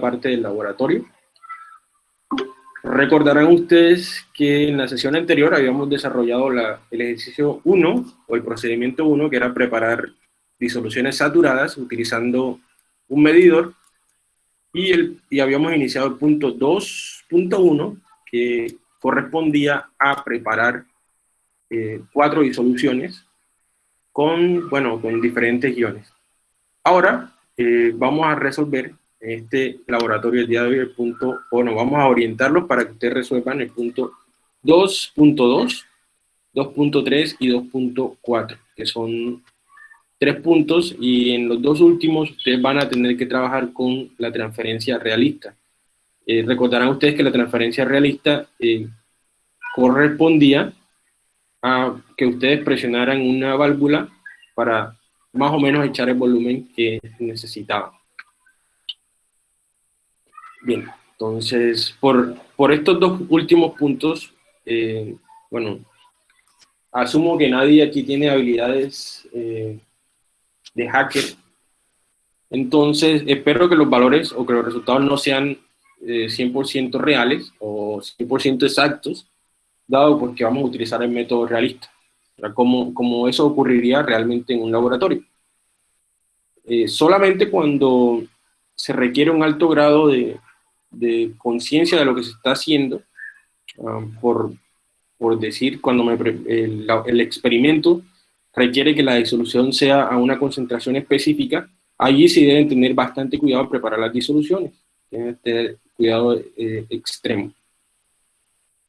parte del laboratorio. Recordarán ustedes que en la sesión anterior habíamos desarrollado la, el ejercicio 1, o el procedimiento 1, que era preparar disoluciones saturadas utilizando un medidor, y, el, y habíamos iniciado el punto 2.1, que correspondía a preparar eh, cuatro disoluciones con, bueno, con diferentes iones. Ahora eh, vamos a resolver este laboratorio el día de hoy el punto, bueno, vamos a orientarlos para que ustedes resuelvan el punto 2.2, 2.3 y 2.4, que son tres puntos y en los dos últimos ustedes van a tener que trabajar con la transferencia realista. Eh, recordarán ustedes que la transferencia realista eh, correspondía a que ustedes presionaran una válvula para más o menos echar el volumen que necesitaban. Bien, entonces, por, por estos dos últimos puntos, eh, bueno, asumo que nadie aquí tiene habilidades eh, de hacker, entonces espero que los valores o que los resultados no sean 100% eh, reales o 100% exactos, dado porque vamos a utilizar el método realista, como, como eso ocurriría realmente en un laboratorio. solamente cuando se requiere un alto grado de, de conciencia de lo que se está haciendo, ah, por, por, decir, cuando el, experimento requiere que la disolución sea a una concentración específica, allí sí deben tener bastante cuidado al preparar las disoluciones, tener cuidado eh, extremo.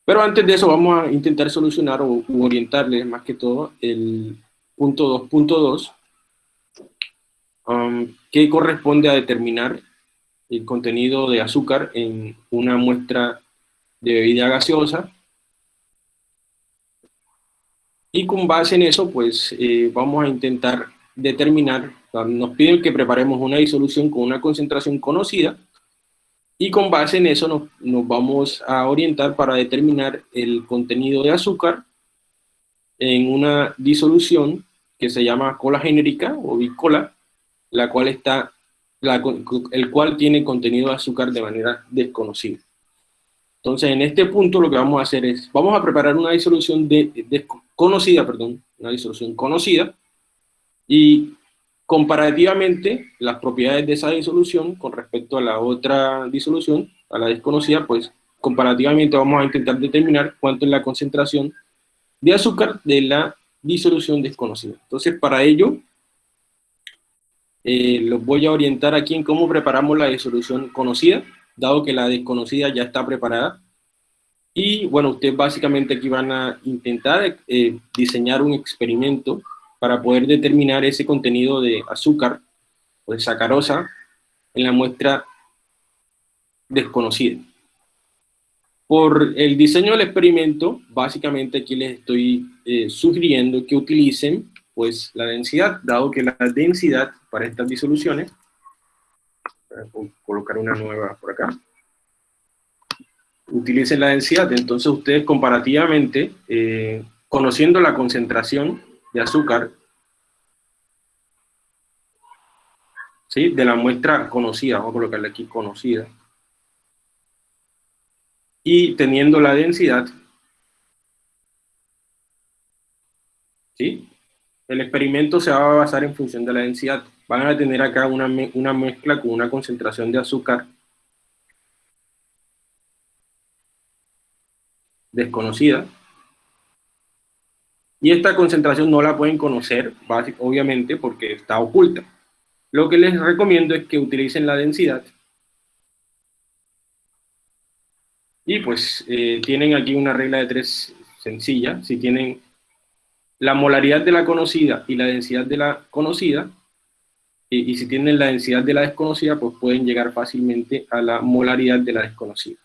Pero antes de eso vamos a intentar solucionar o orientarles más que todo el punto 2.2, um, que corresponde a determinar el contenido de azúcar en una muestra de bebida gaseosa. Y con base en eso, pues eh, vamos a intentar determinar, nos piden que preparemos una disolución con una concentración conocida, y con base en eso nos, nos vamos a orientar para determinar el contenido de azúcar en una disolución que se llama cola genérica o bicola, la cual está el cual tiene contenido de azúcar de manera desconocida. Entonces, en este punto lo que vamos a hacer es, vamos a preparar una disolución de, conocida, perdón, una disolución conocida, y comparativamente las propiedades de esa disolución con respecto a la otra disolución, a la desconocida, pues comparativamente vamos a intentar determinar cuánto es la concentración de azúcar de la disolución desconocida. Entonces, para ello, eh, los voy a orientar aquí en cómo preparamos la disolución conocida, dado que la desconocida ya está preparada. Y bueno, ustedes básicamente aquí van a intentar eh, diseñar un experimento para poder determinar ese contenido de azúcar o de sacarosa en la muestra desconocida. Por el diseño del experimento, básicamente aquí les estoy eh, sugiriendo que utilicen pues la densidad, dado que la densidad para estas disoluciones, voy a colocar una nueva por acá, utilicen la densidad, entonces ustedes comparativamente, eh, conociendo la concentración de azúcar, ¿sí? de la muestra conocida, vamos a colocarle aquí conocida, y teniendo la densidad, ¿sí? El experimento se va a basar en función de la densidad. Van a tener acá una, una mezcla con una concentración de azúcar desconocida. Y esta concentración no la pueden conocer, obviamente, porque está oculta. Lo que les recomiendo es que utilicen la densidad. Y pues eh, tienen aquí una regla de tres sencilla. Si tienen la molaridad de la conocida y la densidad de la conocida, y, si tienen la densidad de la desconocida, pues pueden llegar fácilmente a la molaridad de la desconocida.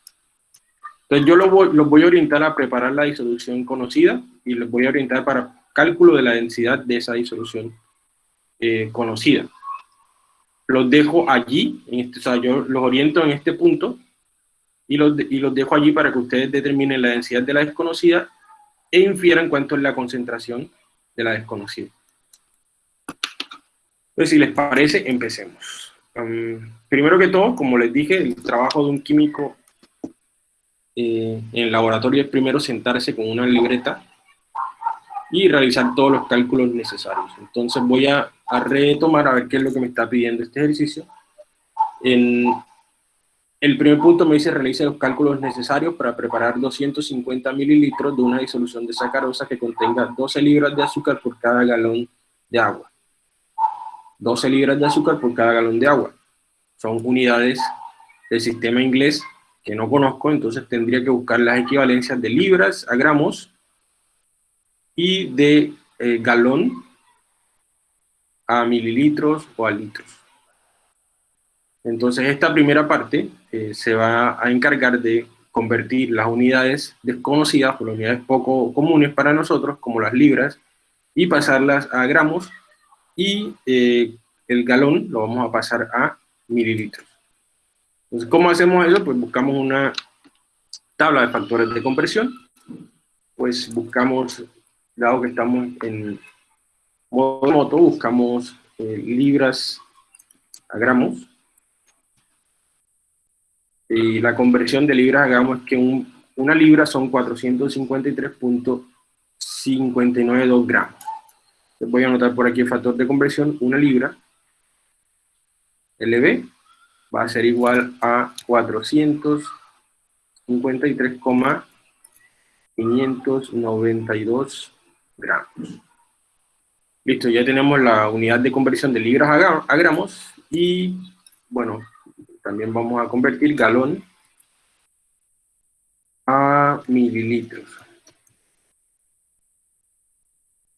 Entonces yo los voy, a orientar a preparar la disolución conocida y los voy a orientar para cálculo de la densidad de esa disolución eh, conocida. Los dejo allí, en este, o sea, yo los oriento en este punto y los, y los dejo allí para que ustedes determinen la densidad de la desconocida e infieran cuánto es la concentración de la desconocida. Pues si les parece, empecemos. primero que todo, como les dije, el trabajo de un químico eh, en el laboratorio es primero sentarse con una libreta y realizar todos los cálculos necesarios. Entonces voy a, a retomar a ver qué es lo que me está pidiendo este ejercicio. El primer punto me dice realice los cálculos necesarios para preparar 250 mililitros de una disolución de sacarosa que contenga 12 libras de azúcar por cada galón de agua. 12 libras de azúcar por cada galón de agua. Son unidades del sistema inglés que no conozco, entonces tendría que buscar las equivalencias de libras a gramos y de eh, galón a mililitros o a litros. Entonces esta primera parte eh, se va a encargar de convertir las unidades desconocidas por unidades poco comunes para nosotros, como las libras, y pasarlas a gramos, y eh, el galón lo vamos a pasar a mililitros. Entonces, ¿cómo hacemos eso? Pues buscamos una tabla de factores de compresión, pues buscamos, dado que estamos en modo moto, buscamos eh, libras a gramos, y la conversión de libras, hagamos que una libra son 453.592 gramos. Les voy a anotar por aquí el factor de conversión, una libra, LB, va a ser igual a 453,592 gramos. Listo, ya tenemos la unidad de conversión de libras a gramos y, bueno, también vamos a convertir galón a mililitros.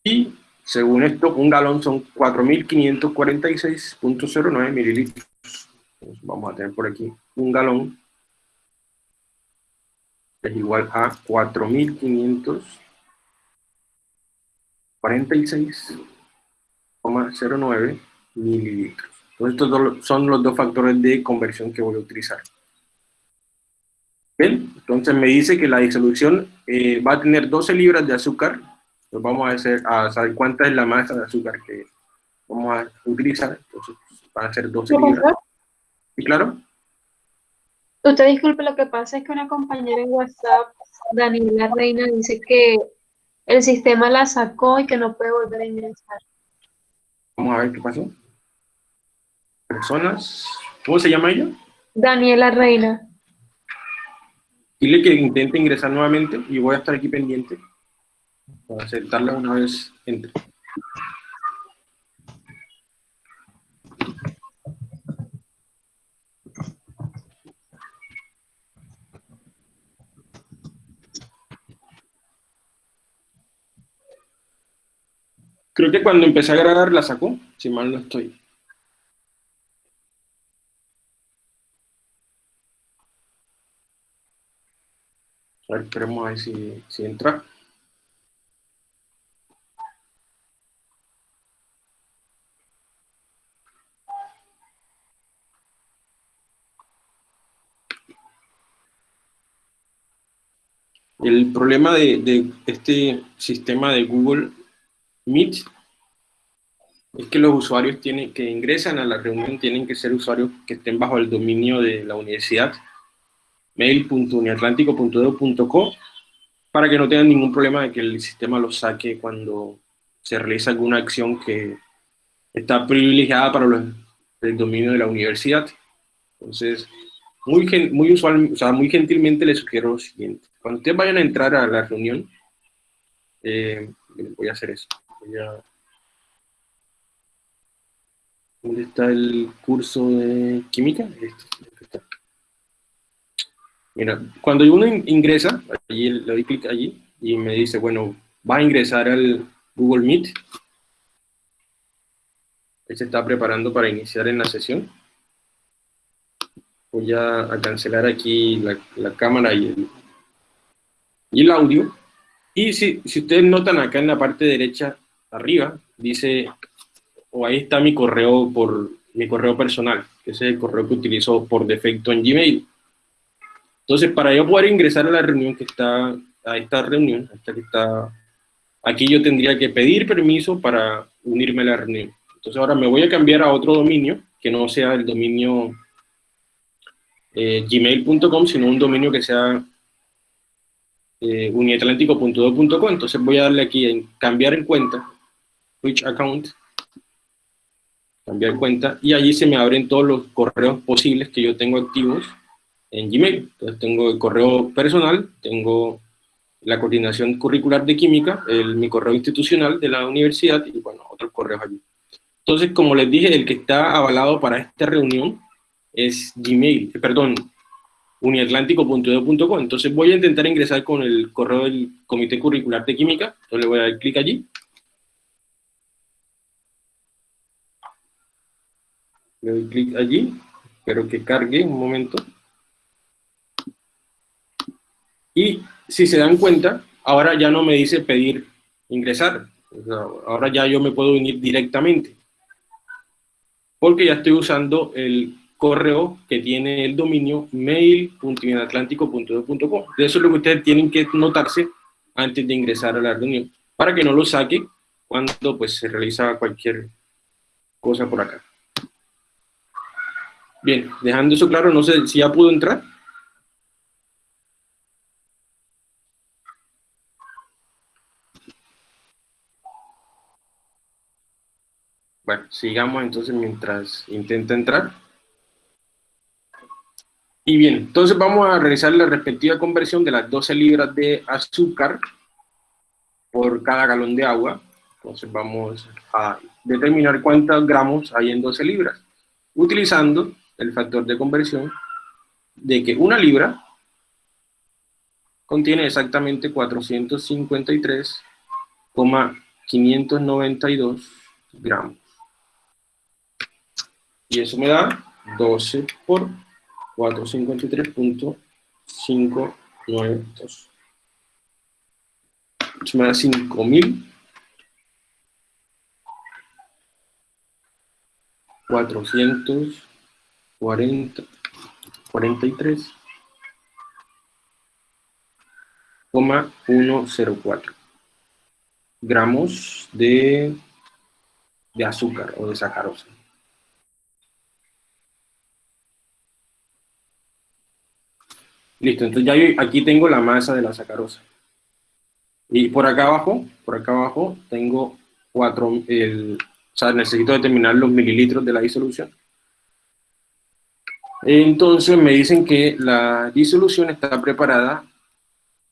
Y según esto, un galón son 4.546.09 mililitros. vamos a tener por aquí un galón es igual a 4.546,09 mililitros. Entonces, estos son los dos factores de conversión que voy a utilizar. Bien, entonces me dice que la disolución eh, va a tener 12 libras de azúcar. Entonces vamos a, hacer, a saber cuánta es la masa de azúcar que vamos a utilizar. Entonces van a ser 12 libras. ¿Y claro? Usted disculpe, lo que pasa es que una compañera en WhatsApp, Daniela Reina, dice que el sistema la sacó y que no puede volver a ingresar. Vamos a ver qué pasó personas. ¿Cómo se llama ella? Daniela Reina. Dile que intente ingresar nuevamente y voy a estar aquí pendiente para aceptarla una vez entre. Creo que cuando empecé a grabar la sacó, si mal no estoy. Esperemos a ver si, si entra. El problema de, de, este sistema de Google Meet es que los usuarios tienen, que ingresan a la reunión tienen que ser usuarios que estén bajo el dominio de la universidad mail.uniatlántico.edu.co para que no tengan ningún problema de que el sistema los saque cuando se realiza alguna acción que está privilegiada para los, el dominio de la universidad. Entonces, muy, muy, usual, o sea, muy gentilmente les sugiero lo siguiente. Cuando ustedes vayan a entrar a la reunión, eh, voy a hacer eso. Voy a, ¿Dónde está el curso de química? Este, Mira, cuando uno ingresa, allí, le doy clic allí y me dice, bueno, va a ingresar al Google Meet. Él se está preparando para iniciar en la sesión. Voy a, cancelar aquí la, cámara y el, audio. Y si, si ustedes notan acá en la parte derecha arriba, dice, o ahí está mi correo por mi correo personal, que es el correo que utilizo por defecto en Gmail. Entonces, para yo poder ingresar a la reunión que está, a esta reunión, que está aquí, yo tendría que pedir permiso para unirme a la reunión. Entonces ahora me voy a cambiar a otro dominio, que no sea el dominio eh, gmail.com, sino un dominio que sea eh. Entonces voy a darle aquí en cambiar en cuenta, switch account, cambiar cuenta, y allí se me abren todos los correos posibles que yo tengo activos en Gmail. Entonces tengo el correo personal, tengo la coordinación curricular de química, el, mi correo institucional de la universidad y bueno, otros correos allí. Entonces, como les dije, el que está avalado para esta reunión es Gmail, eh, perdón, uniatlántico.edu.com. Entonces voy a intentar ingresar con el correo del Comité Curricular de Química. Entonces le voy a dar clic allí. Le doy clic allí. Espero que cargue un momento. Y si se dan cuenta, ahora ya no me dice pedir ingresar. ahora ya yo me puedo unir directamente. Porque ya estoy usando el correo que tiene el dominio mail.inatlántico.com. Eso es lo que ustedes tienen que notarse antes de ingresar a la reunión, para que no lo saque cuando pues, se realiza cualquier cosa por acá. Bien, dejando eso claro, no sé si ya pudo entrar. Bueno, sigamos entonces mientras intenta entrar. Y bien, entonces vamos a realizar la respectiva conversión de las 12 libras de azúcar por cada galón de agua. Entonces vamos a determinar cuántos gramos hay en 12 libras, utilizando el factor de conversión de que una libra contiene exactamente 453,592 gramos. Y eso me da 12 por 453.592. Eso me da 5.000. 440, 43, 104 gramos de, de azúcar o de sacarosa. Listo, entonces ya aquí tengo la masa de la sacarosa. Y por acá abajo, por acá abajo, tengo cuatro, el, o sea, necesito determinar los mililitros de la disolución. Entonces me dicen que la disolución está preparada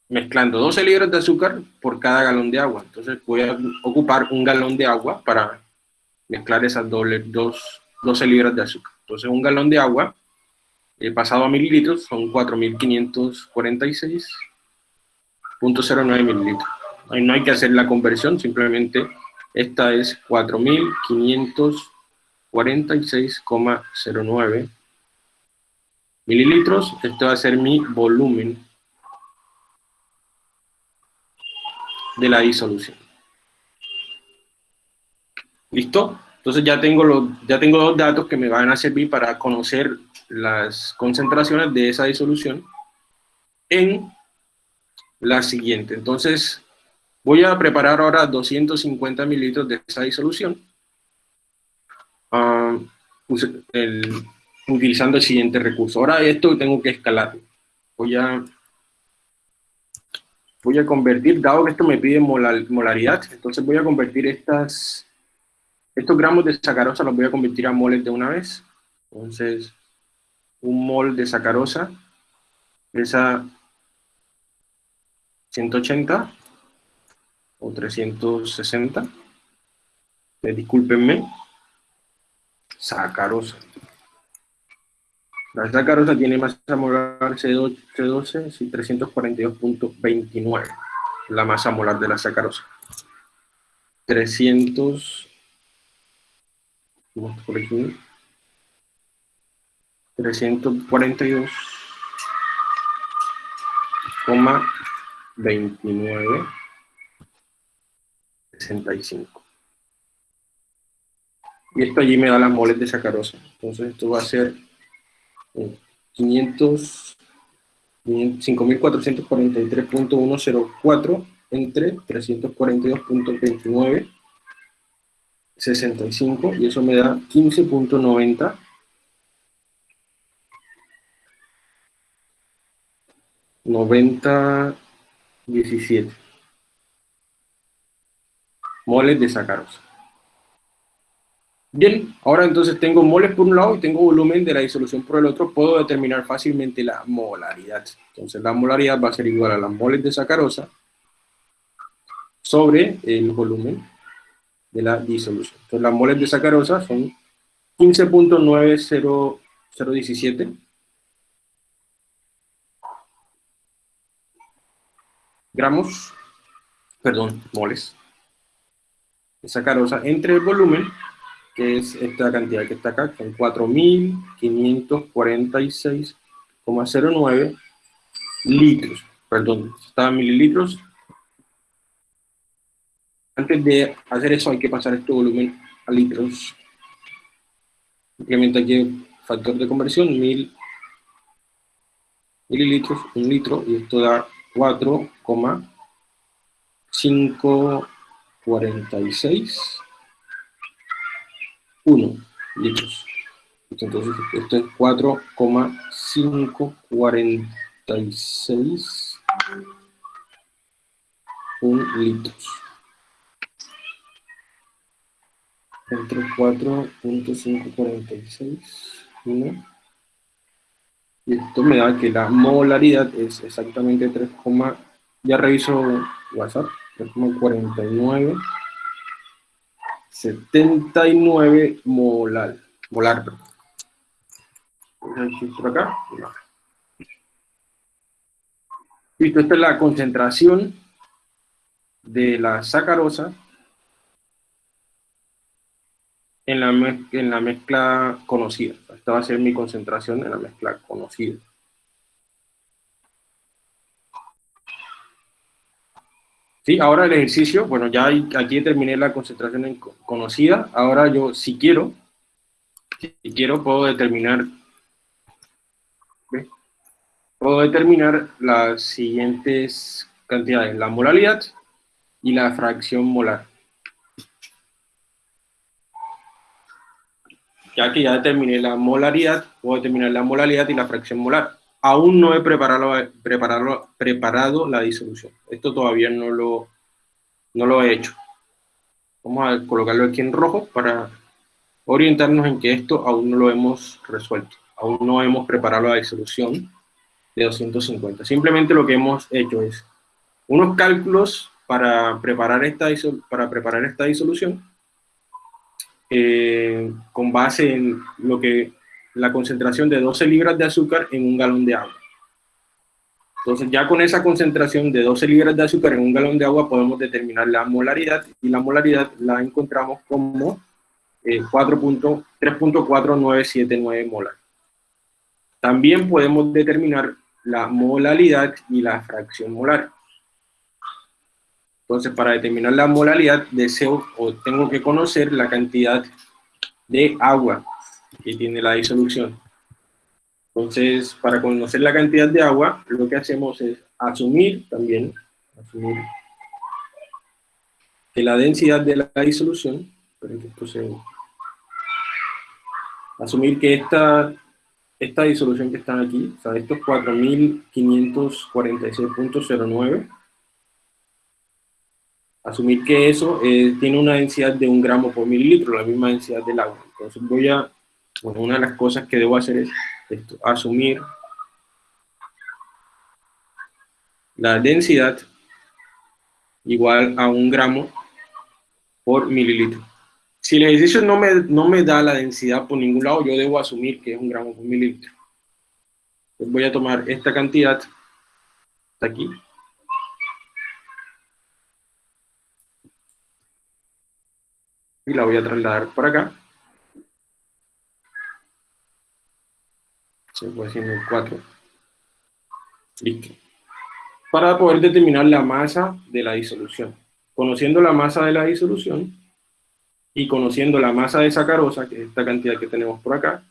mezclando 12 libras de azúcar por cada galón de agua. Entonces voy a ocupar un galón de agua para mezclar esas doble, dos, 12 libras de azúcar. Entonces un galón de agua eh, pasado a mililitros son 4.546.09 mililitros. Ahí no hay que hacer la conversión, simplemente esta es 4.546,09 mililitros. Este va a ser mi volumen de la disolución. ¿Listo? Entonces ya tengo, los, ya tengo dos datos que me van a servir para conocer las concentraciones de esa disolución en la siguiente. Entonces, voy a preparar ahora 250 mililitros de esa disolución ah, utilizando el siguiente recurso. Ahora esto tengo que escalar. Voy a, voy a convertir, dado que esto me pide molaridad, entonces voy a convertir estas, estos gramos de sacarosa, los voy a convertir a moles de una vez. Entonces, un mol de sacarosa pesa 180 o 360. Eh, discúlpenme. Sacarosa. La sacarosa tiene masa molar C12, y 342.29. La masa molar de la sacarosa. 300. Por aquí. 342,29 65. Y esto allí me da las moles de sacarosa. Entonces esto va a ser 500, 5443.104 entre 342.29 65 y eso me da 15.90 90 17 moles de sacarosa. Bien, ahora entonces tengo moles por un lado y tengo volumen de la disolución por el otro, puedo determinar fácilmente la molaridad. Entonces la molaridad va a ser igual a las moles de sacarosa sobre el volumen de la disolución. Entonces las moles de sacarosa son 15.90017 gramos, perdón, moles de sacarosa entre el volumen que es esta cantidad que está acá, que son 4.546,09 litros, perdón, estaban mililitros. Antes de hacer eso hay que pasar este volumen a litros. Simplemente aquí factor de conversión, mil mililitros, un litro, y esto da 4,546 1 litros. Entonces, esto es 4,546 1 litros. Entre 4.546 1 y esto me da que la molaridad es exactamente 3, ya reviso WhatsApp, 3,49 79 molar. Molar. Por. Listo, esta es la concentración de la sacarosa en la, en la mezcla conocida. Esta va a ser mi concentración en la mezcla conocida. Sí, ahora el ejercicio, bueno, ya aquí terminé la concentración conocida, ahora yo si quiero, si quiero puedo determinar, puedo determinar las siguientes cantidades, la molaridad y la fracción molar. Ya que ya determiné la molaridad, puedo determinar la molaridad y la fracción molar aún no he preparado, la disolución. Esto todavía no lo, he hecho. Vamos a colocarlo aquí en rojo para orientarnos en que esto aún no lo hemos resuelto. Aún no hemos preparado la disolución de 250. Simplemente lo que hemos hecho es unos cálculos para preparar esta disolución eh, con base en lo que la concentración de 12 libras de azúcar en un galón de agua. Entonces ya con esa concentración de 12 libras de azúcar en un galón de agua podemos determinar la molaridad y la molaridad la encontramos como eh, 3.4979 molar. También podemos determinar la molaridad y la fracción molar. Entonces para determinar la molaridad deseo o tengo que conocer la cantidad de agua que tiene la disolución. Entonces, para conocer la cantidad de agua, lo que hacemos es asumir también, asumir que la densidad de la disolución, asumir que esta, esta disolución que está aquí, o sea, estos 4.546.09, asumir que eso eh, tiene una densidad de un gramo por mililitro, la misma densidad del agua. Entonces voy a bueno, una de las cosas que debo hacer es esto, asumir la densidad igual a un gramo por mililitro. Si el ejercicio no me, no me da la densidad por ningún lado, yo debo asumir que es un gramo por mililitro. Entonces voy a tomar esta cantidad, hasta aquí, y la voy a trasladar por acá. se fue haciendo el 4. Listo. Para poder determinar la masa de la disolución. Conociendo la masa de la disolución y conociendo la masa de sacarosa, que es esta cantidad que tenemos por acá,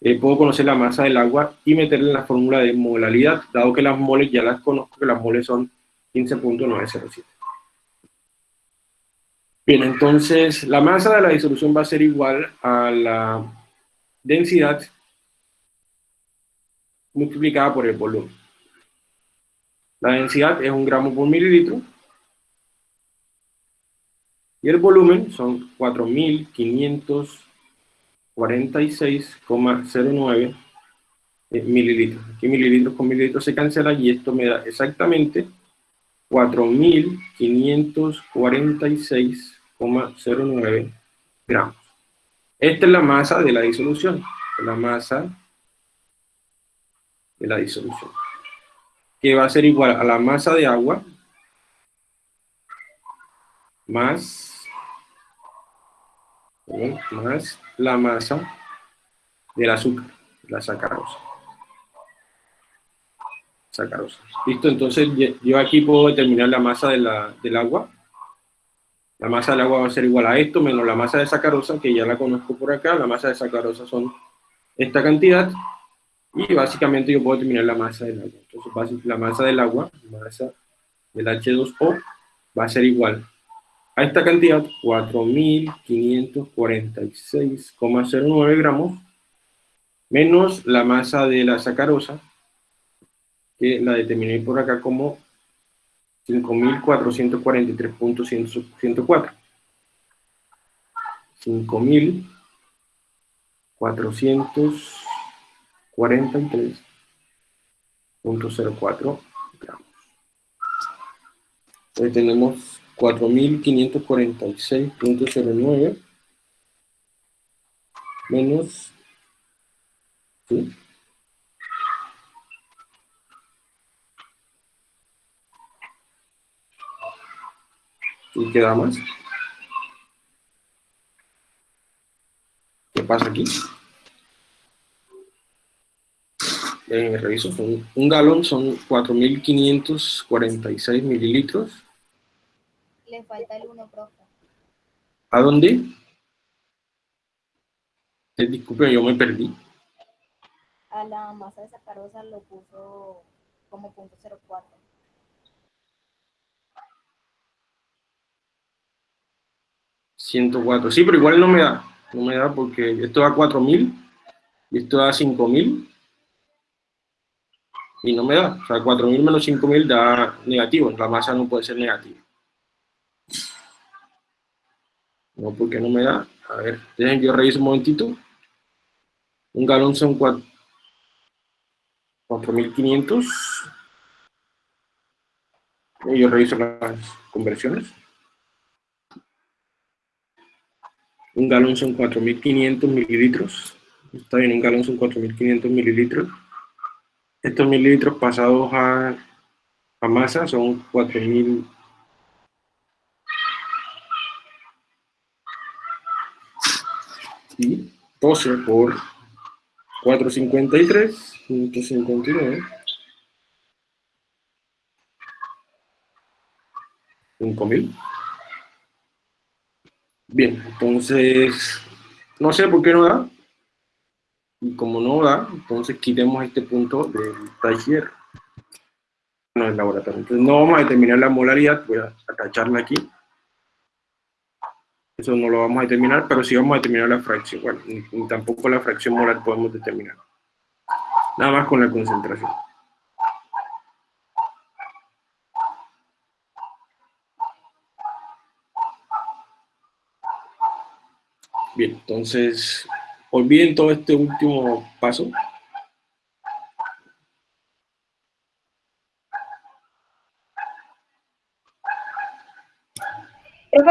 eh, puedo conocer la masa del agua y meterle la fórmula de molalidad, dado que las moles ya las conozco, que las moles son 15.907. Bien, entonces la masa de la disolución va a ser igual a la densidad multiplicada por el volumen. La densidad es un gramo por mililitro y el volumen son 4.546,09 eh, mililitros. Aquí mililitros con mililitros se cancela y esto me da exactamente 4.546,09 gramos. Esta es la masa de la disolución, la masa de la disolución, que va a ser igual a la masa de agua más, más la masa del azúcar, la sacarosa. Sacarosa. ¿Listo? Entonces yo aquí puedo determinar la masa de la, del agua. La masa del agua va a ser igual a esto menos la masa de sacarosa, que ya la conozco por acá. La masa de sacarosa son esta cantidad. Y básicamente yo puedo determinar la masa del agua. Entonces la masa del agua, masa del H2O, va a ser igual a esta cantidad, 4.546,09 gramos, menos la masa de la sacarosa, que la determiné por acá como 5.443.104. 5.443.04 gramos. Entonces tenemos 4.546.09 menos ¿sí? ¿Y queda más? ¿Qué pasa aquí? Eh, reviso, un galón son 4.546 mililitros le falta el 1, profe. ¿A dónde? Eh, disculpe, yo me perdí. A la masa de sacarosa lo puso como punto 04. ¿104? Sí, pero igual no me da. No me da porque esto da 4000 y esto da 5000 y no me da. O sea, 4000 menos 5000 da negativo. La masa no puede ser negativa. No, porque no me da. A ver, dejen que yo revise un momentito. Un galón son 4.500. Y yo reviso las conversiones. Un galón son 4.500 mililitros. Está bien, un galón son 4.500 mililitros. Estos mililitros pasados a, a masa son 4.000 y 12 por 453, 159, 5000. Bien, entonces, no sé por qué no da. Y como no da, entonces quitemos este punto del taller. No, el laboratorio. Entonces no vamos a determinar la molaridad, voy a tacharla aquí. Eso no lo vamos a determinar, pero sí vamos a determinar la fracción. Bueno, ni, tampoco la fracción molar podemos determinar. Nada más con la concentración. Bien, entonces, olviden todo este último paso.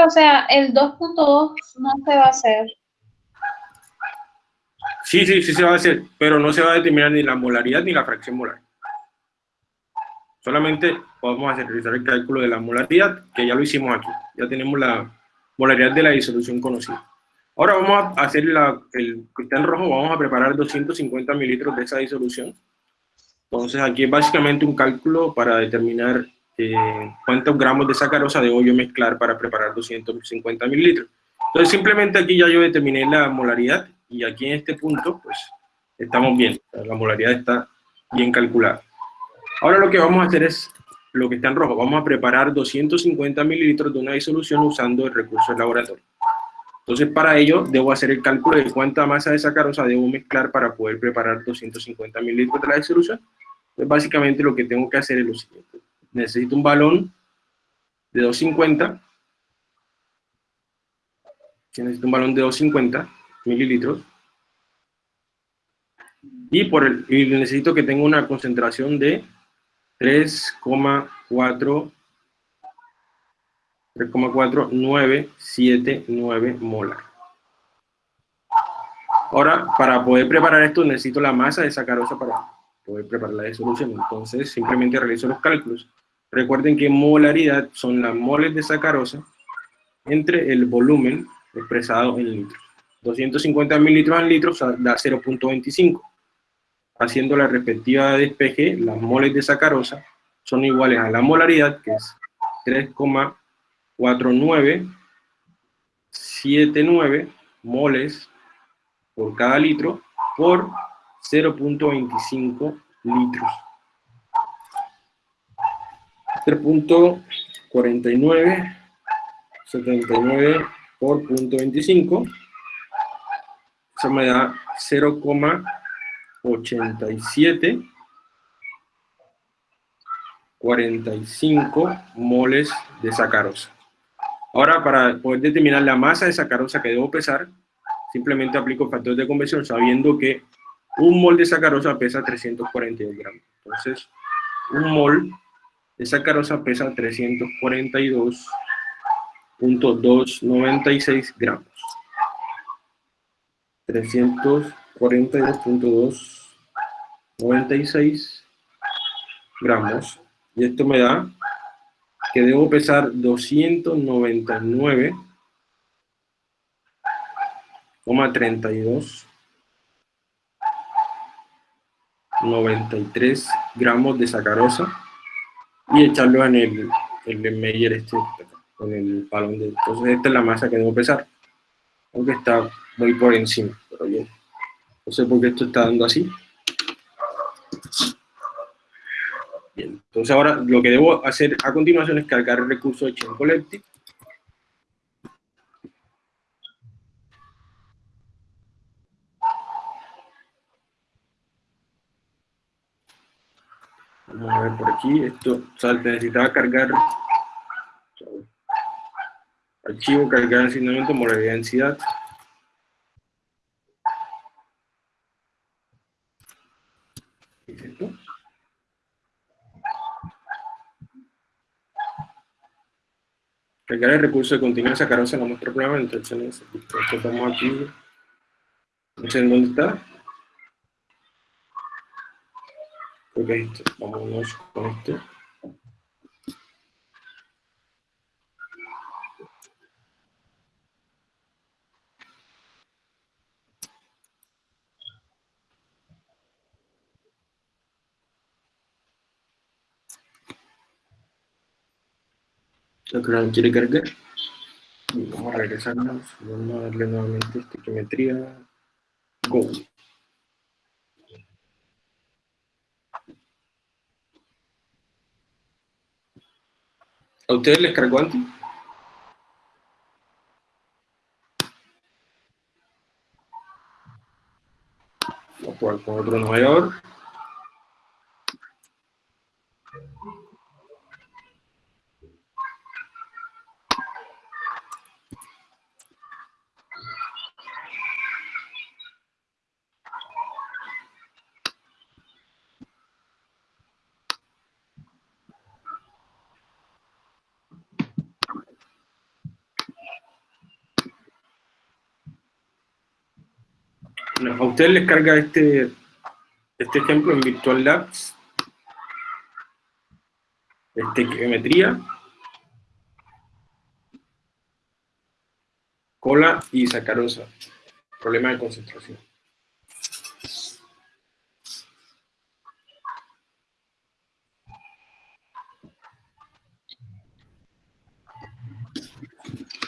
o sea, el 2.2 no se va a hacer. Sí, sí, sí se va a hacer, pero no se va a determinar ni la molaridad ni la fracción molar. Solamente podemos hacer, realizar el cálculo de la molaridad, que ya lo hicimos aquí. Ya tenemos la molaridad de la disolución conocida. Ahora vamos a hacer la, el cristal rojo, vamos a preparar 250 mililitros de esa disolución. Entonces aquí es básicamente un cálculo para determinar eh, cuántos gramos de sacarosa debo yo mezclar para preparar 250 mililitros. Entonces simplemente aquí ya yo determiné la molaridad y aquí en este punto pues estamos bien, la molaridad está bien calculada. Ahora lo que vamos a hacer es lo que está en rojo, vamos a preparar 250 mililitros de una disolución usando el recurso del laboratorio. Entonces, para ello, debo hacer el cálculo de cuánta masa de sacarosa debo mezclar para poder preparar 250 mililitros de la disolución. Pues básicamente lo que tengo que hacer es lo siguiente. Necesito un balón de 250. Necesito un balón de 250 mililitros. Y, por el, necesito que tenga una concentración de 3,4 3,4979 molar. Ahora, para poder preparar esto, necesito la masa de sacarosa para poder preparar la disolución. Entonces, simplemente realizo los cálculos. Recuerden que molaridad son las moles de sacarosa entre el volumen expresado en litros. 250 mililitros en litros da 0.25. Haciendo la respectiva despeje, las moles de sacarosa son iguales a la molaridad, que es 3,49 4979 moles por cada litro por 0.25 litros. 3.49 79 por 0.25 eso me da 0,87 45 moles de sacarosa. Ahora, para poder determinar la masa de sacarosa que debo pesar, simplemente aplico el factor de conversión sabiendo que un mol de sacarosa pesa 342 gramos. Entonces, un mol de sacarosa pesa 342.296 gramos. 342.296 gramos. Y esto me da que debo pesar 299,32 93 gramos de sacarosa y echarlo en el, el Meyer este, con el palón de... Entonces esta es la masa que debo pesar, aunque está muy por encima, pero bien. No sé por qué esto está dando así. Bien, entonces ahora lo que debo hacer a continuación es cargar el recurso de Chain Collective. Vamos a ver por aquí, esto, o sea, necesitaba cargar archivo, cargar asignamiento, modalidad densidad. Cargar el recurso de continuar sacarosa en nuestro programa, entonces estamos aquí. No sé en dónde está. Creo que. Vámonos con esto. Que quiere cargar. Y vamos a regresarnos, vamos a darle nuevamente estiquiometría. Go. ¿A ustedes les cargó antes? Vamos a con otro navegador. a ustedes les carga este, este ejemplo en Virtual Labs, este geometría, cola y sacarosa, problema de concentración.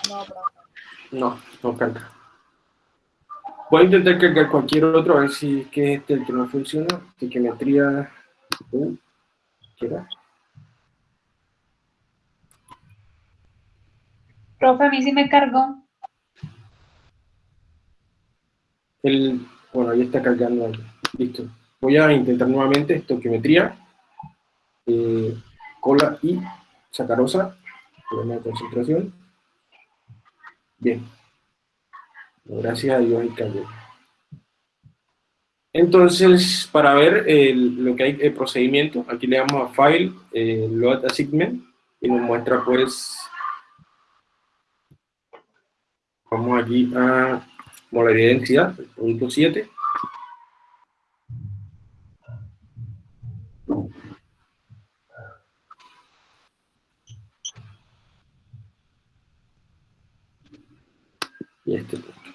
No, no, no carga. Voy a intentar cargar cualquier otro, a ver si es que este el que no funciona. Psiquiatría. ¿sí? Profe, a mí sí me cargó. El, bueno, ahí está cargando. Listo. Voy a intentar nuevamente estoquiometría, eh, cola y sacarosa, problema de concentración. Bien. Gracias a Dios y cayó. Entonces, para ver lo que hay el procedimiento, aquí le damos a File, eh, Load Assignment, y nos muestra pues, vamos aquí a modalidad de identidad, el punto 7. Y este punto.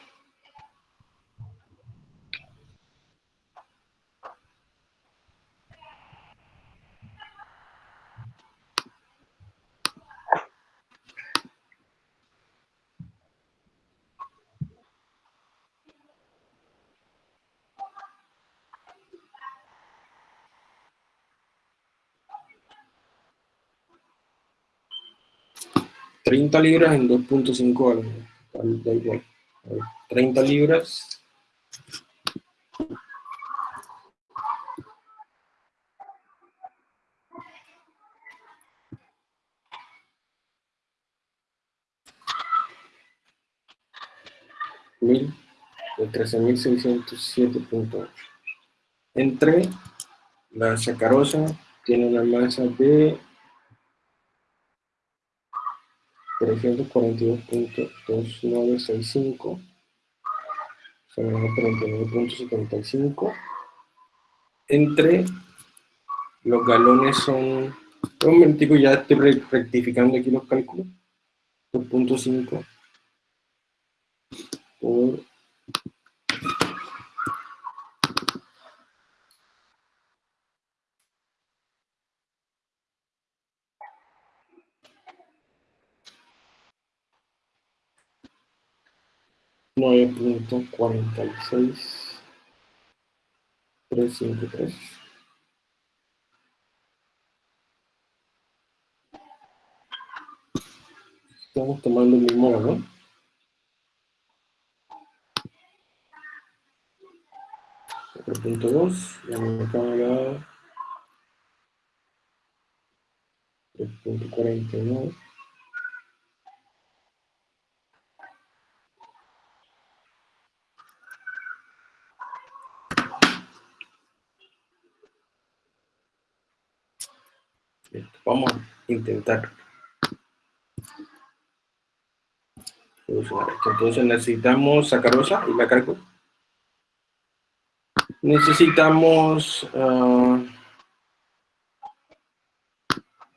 30 libras en 2.5 al, da igual. 30 libras. Mil de 13.607.8. Entre la sacarosa tiene una masa de 342.2965 39.75 entre los galones son un momentico ya estoy rectificando aquí los cálculos. 2.5 por 9.46353. Estamos tomando el mismo valor. punto 2, ya me acaba de dar 3.49. Vamos a intentar solucionar esto. Entonces necesitamos sacarosa y la cargo. Necesitamos uh,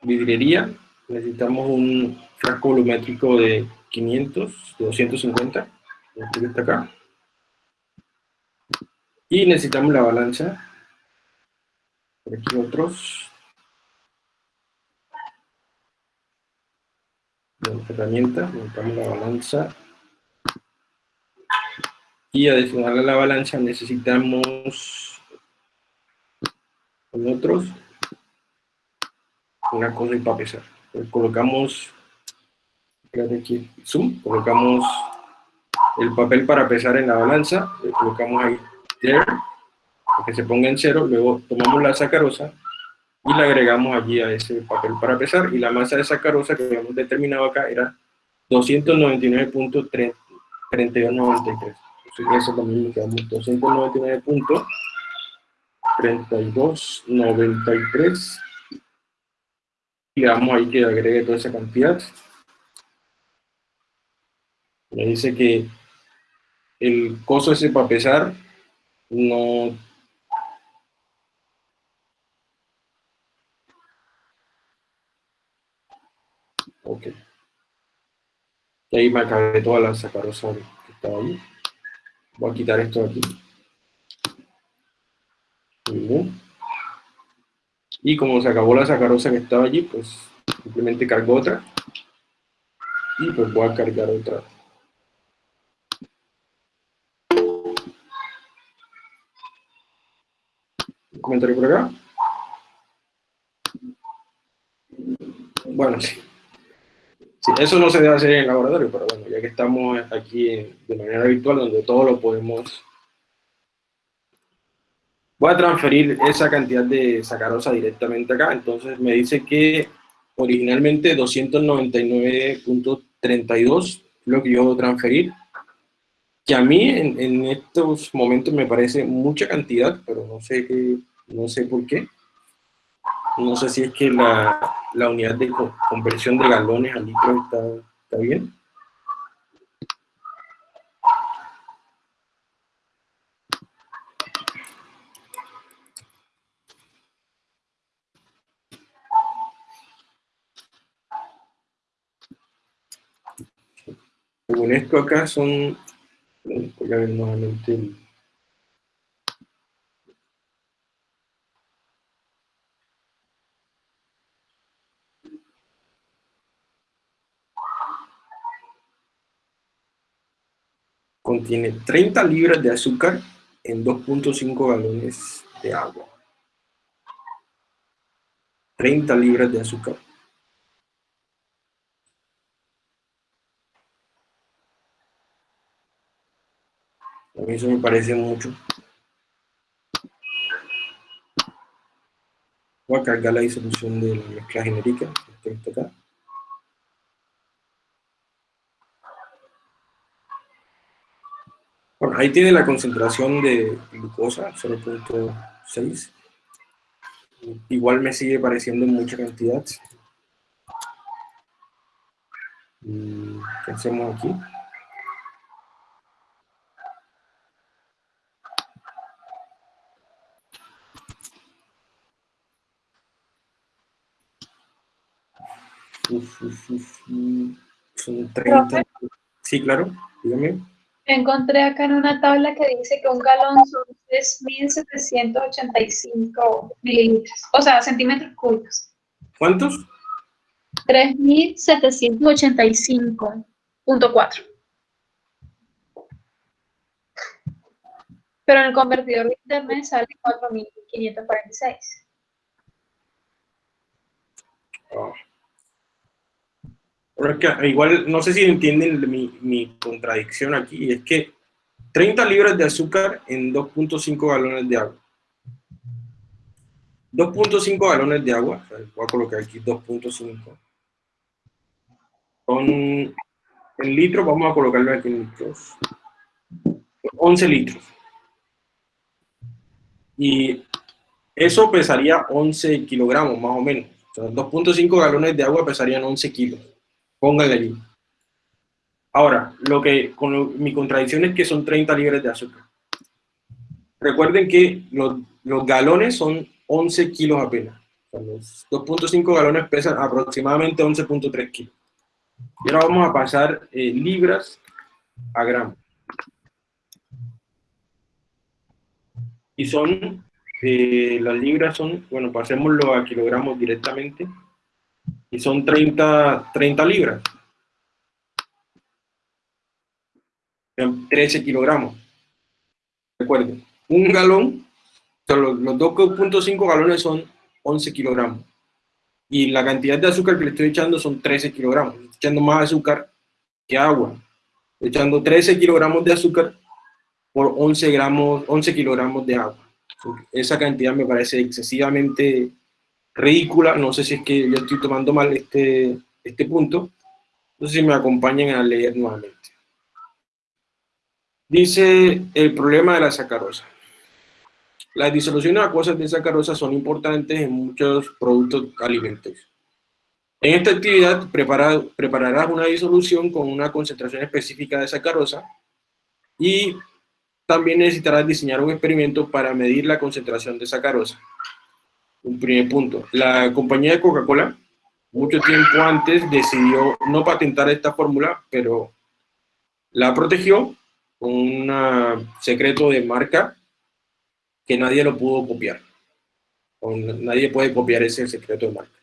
vidriería. Necesitamos un frasco volumétrico de 500, de 250. Este está acá. Y necesitamos la balanza. Por aquí otros. Herramienta, montamos la balanza y adicional a la balanza necesitamos con otros una cosa para pesar. Colocamos aquí, zoom, colocamos el papel para pesar en la balanza, le colocamos ahí para que se ponga en cero, luego tomamos la sacarosa y le agregamos allí a ese papel para pesar y la masa de sacarosa que habíamos determinado acá era 299.3293. Eso es lo mismo que damos 299.3293 y le damos ahí que agregue toda esa cantidad. Me dice que el coso ese para pesar no Ok. Y ahí me acabé toda la sacarosa que estaba ahí. Voy a quitar esto de aquí. Y como se acabó la sacarosa que estaba allí, pues simplemente cargo otra. Y pues voy a cargar otra. ¿Un comentario por acá? Bueno, sí Sí, eso no se debe hacer en el laboratorio, pero bueno, ya que estamos aquí de manera virtual, donde todo lo podemos... Voy a transferir esa cantidad de sacarosa directamente acá, entonces me dice que originalmente 299.32 lo que yo debo transferir, que a mí en, en, estos momentos me parece mucha cantidad, pero no sé, qué, no sé por qué. No sé si es que la, la unidad de conversión de galones a litros está, está bien. Según esto acá son, voy a ver nuevamente el, contiene 30 libras de azúcar en 2.5 galones de agua. 30 libras de azúcar. A mí eso me parece mucho. Voy a cargar la disolución de la mezcla genérica. Este acá. Bueno, ahí tiene la concentración de glucosa, 0.6. Igual me sigue pareciendo mucha cantidad. ¿Qué hacemos aquí? Uf, uf, uf, son 30. Sí, claro, dígame. Encontré acá en una tabla que dice que un galón son 3.785 mililitros, o sea, centímetros cúbicos. ¿Cuántos? 3.785.4. Pero en el convertidor de internet sale 4.546. Oh. Igual, no sé si entienden mi, mi contradicción aquí, es que 30 libras de azúcar en 2.5 galones de agua. 2.5 galones de agua, voy a colocar aquí 2.5. Son, en litros, vamos a colocarlo aquí en litros. 11 litros. Y eso pesaría 11 kilogramos, más o menos. O sea, 2.5 galones de agua pesarían 11 kilos. Póngale allí. Ahora, lo que, con mi contradicción es que son 30 libras de azúcar. Recuerden que los, los galones son 11 kilos apenas. los 2.5 galones pesan aproximadamente 11.3 kilos. Y ahora vamos a pasar eh, libras a gramos. Y son, eh, las libras son, bueno, pasémoslo a kilogramos directamente y son 30, 30 libras. 13 kilogramos. Recuerden, un galón, los, los 2.5 galones son 11 kilogramos. Y la cantidad de azúcar que le estoy echando son 13 kilogramos. Estoy echando más azúcar que agua. Estoy echando 13 kilogramos de azúcar por 11, gramos, 11 kilogramos de agua. Esa cantidad me parece excesivamente ridícula, no sé si es que yo estoy tomando mal este, este punto, no sé si me acompañan a leer nuevamente. Dice el problema de la sacarosa. Las disoluciones acuosas de sacarosa son importantes en muchos productos alimentarios. En esta actividad prepararás una disolución con una concentración específica de sacarosa y también necesitarás diseñar un experimento para medir la concentración de sacarosa. Un primer punto. La compañía de Coca-Cola, mucho tiempo antes, decidió no patentar esta fórmula, pero la protegió con un secreto de marca que nadie lo pudo copiar. nadie puede copiar ese secreto de marca.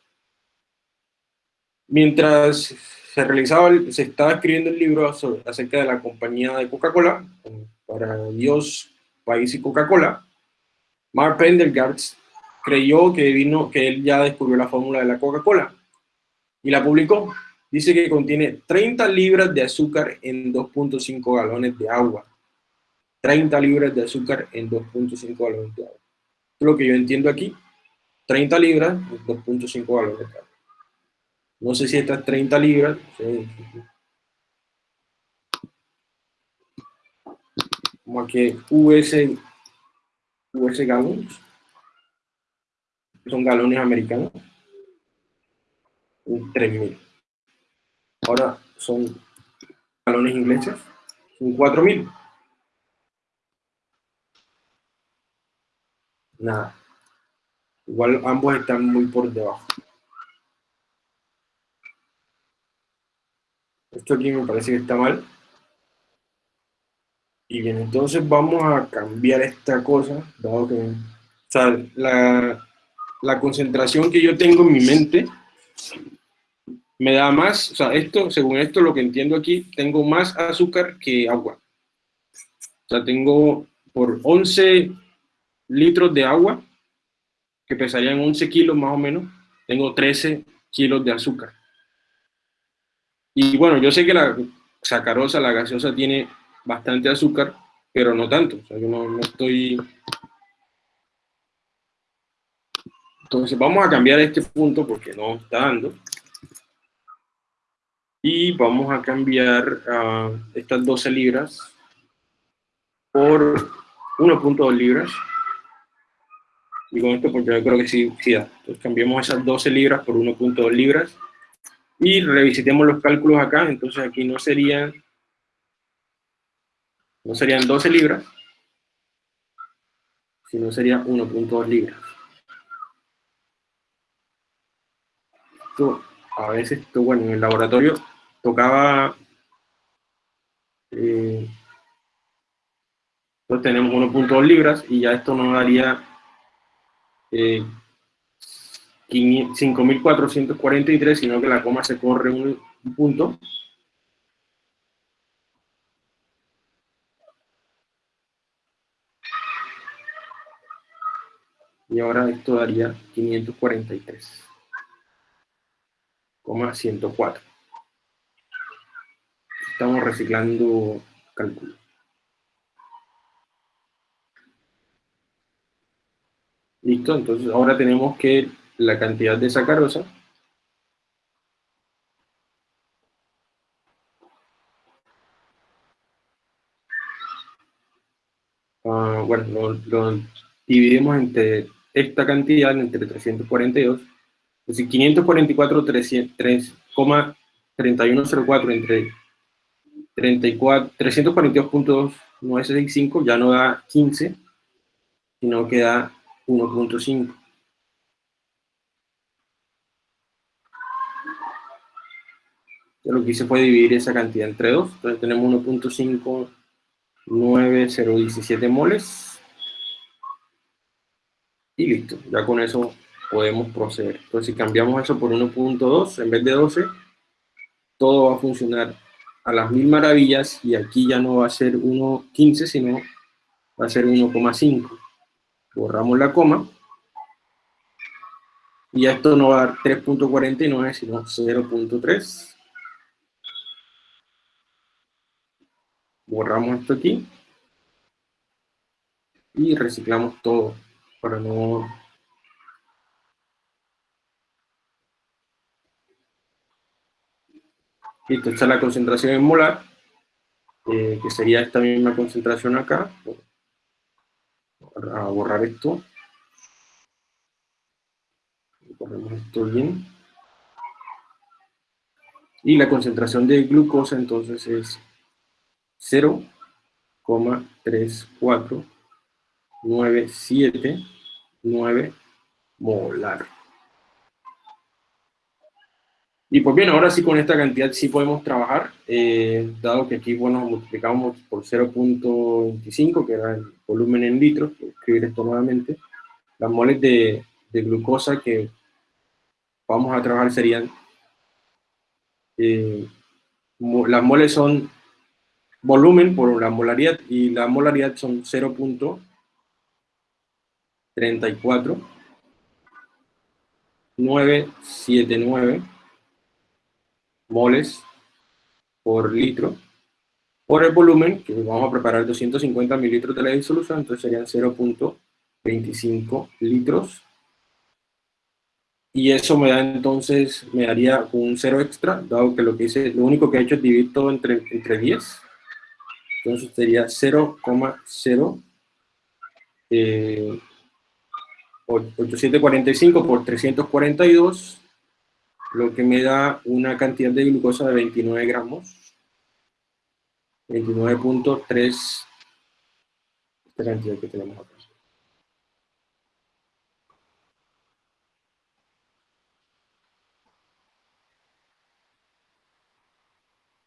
Mientras se realizaba, se estaba escribiendo el libro acerca de la compañía de Coca-Cola, para Dios, País y Coca-Cola, Mark Pendergast creyó que, vino, que él ya descubrió la fórmula de la Coca-Cola y la publicó. dice que contiene 30 libras de azúcar en 2.5 galones de agua. 30 libras de azúcar en 2.5 galones de agua. es lo que yo entiendo aquí. 30 libras en 2.5 galones de agua. No sé si estas 30 libras... Como que US, US galones. Son galones americanos. 3.000. Ahora son galones ingleses. Son 4.000. Nada. Igual ambos están muy por debajo. Esto aquí me parece que está mal. Y bien, entonces vamos a cambiar esta cosa, dado que, o sea, la, la concentración que yo tengo en mi mente me da más, o sea, esto, según esto, lo que entiendo aquí, tengo más azúcar que agua. O sea, tengo por 11 litros de agua, que pesarían 11 kilos más o menos, tengo 13 kilos de azúcar. Y bueno, yo sé que la sacarosa, la gaseosa, tiene bastante azúcar, pero no tanto. O sea, yo no, no estoy... Entonces vamos a cambiar este punto porque no está dando. Y vamos a cambiar uh, estas 12 libras por 1.2 libras. Y con esto porque yo creo que sí, sí da. Entonces cambiamos esas 12 libras por 1.2 libras. Y revisitemos los cálculos acá. Entonces aquí no serían, no serían 12 libras, sino sería 1.2 libras. A veces, esto, bueno, en el laboratorio tocaba... Eh, entonces tenemos 1.2 libras y ya esto nos daría eh, 5.443, sino que la coma se corre un punto. Y ahora esto daría 543, 104. Estamos reciclando cálculo. Listo, entonces ahora tenemos que la cantidad de sacarosa uh, bueno, lo, lo, dividimos entre esta cantidad, entre 342, es decir, 544, 3,3104 entre 34, 342.965 ya no da 15, sino que da 1.5. Lo que hice fue dividir esa cantidad entre 2. Entonces tenemos 1.59017 moles. Y listo. Ya con eso podemos proceder. Entonces si cambiamos eso por 1.2 en vez de 12, todo va a funcionar a las mil maravillas y aquí ya no va a ser 1.15, sino va a ser 1,5. Borramos la coma. Y esto no va a dar 3.49, sino 0.3. borramos esto aquí y reciclamos todo para no listo, esta es la concentración en molar eh, que sería esta misma concentración acá. A borrar esto. Borramos esto bien. Y la concentración de glucosa entonces es 0,34979 molar. Y pues bien, ahora sí con esta cantidad sí podemos trabajar, eh, dado que aquí, bueno, multiplicamos por 0.25, que era el volumen en litros, escribir esto nuevamente, las moles de, de glucosa que vamos a trabajar serían, eh, las moles son volumen por la molaridad y la molaridad son 0.34 979 moles por litro, por el volumen, que vamos a preparar 250 mililitros de la disolución, entonces serían 0.25 litros. Y eso me da entonces, me daría un cero extra, dado que lo que hice, lo único que he hecho es dividir todo entre, entre 10. Entonces sería 0,0 eh, 845 por 342, lo que me da una cantidad de glucosa de 29 gramos. 29.3, esta cantidad que tenemos acá.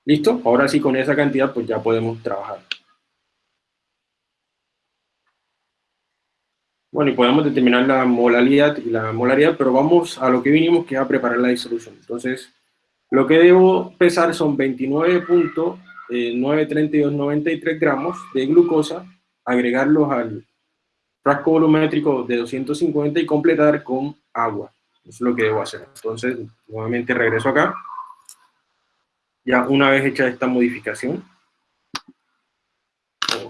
¿Listo? Ahora sí, con esa cantidad, pues ya podemos trabajar. Bueno, y podemos determinar la molaridad y la molaridad, pero vamos a lo que vinimos, que es a preparar la disolución. Entonces, lo que debo pesar son 29.93293 gramos de glucosa, agregarlos al frasco volumétrico de 250 y completar con agua. Eso es lo que debo hacer. Entonces, nuevamente regreso acá. Ya una vez hecha esta modificación,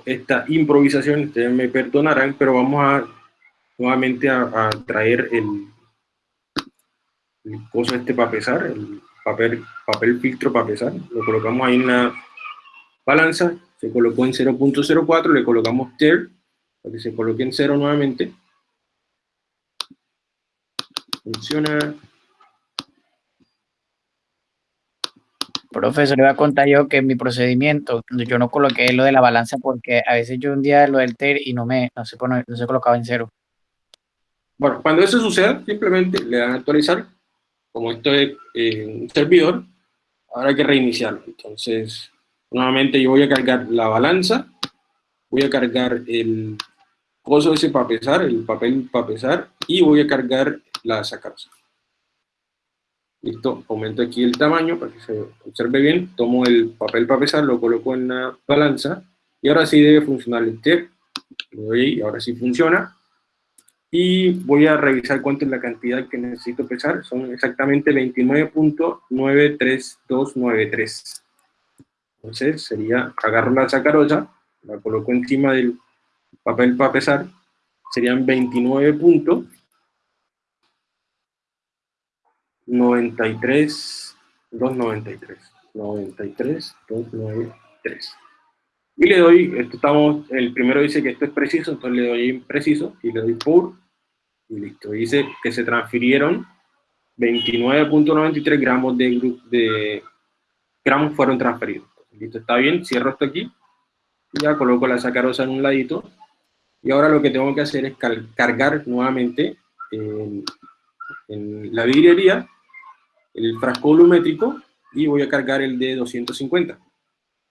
esta improvisación, ustedes me perdonarán, pero vamos a nuevamente a, traer el, el coso este para pesar, el papel, papel filtro para pesar, lo colocamos ahí en la balanza, se colocó en 0.04, le colocamos TER, para que se coloque en 0 nuevamente, funciona, Profesor, le voy a contar yo que en mi procedimiento, yo no coloqué lo de la balanza porque a veces yo un día lo del TER y no me, no se, no se colocaba en cero. Bueno, cuando eso suceda, simplemente le dan a actualizar, como esto es eh, un servidor, ahora hay que reiniciarlo. Entonces, nuevamente yo voy a cargar la balanza, voy a cargar el coso ese para pesar, el papel para pesar, y voy a cargar la sacarosa. Listo, aumento aquí el tamaño para que se observe bien, tomo el papel para pesar, lo coloco en la balanza, y ahora sí debe funcionar el doy ahí, ahora sí funciona, y voy a revisar cuánto es la cantidad que necesito pesar, son exactamente 29.93293. Entonces sería, agarro la sacarosa, la coloco encima del papel para pesar, serían 29.93, 293, 93, 293. Y le doy, esto estamos, el primero dice que esto es preciso, entonces le doy impreciso y le doy por y listo. Dice que se transfirieron 29.93 gramos de, de gramos fueron transferidos. Listo, está bien, cierro esto aquí. Ya coloco la sacarosa en un ladito. Y ahora lo que tengo que hacer es cargar nuevamente en, la vidriería el frasco volumétrico y voy a cargar el de 250.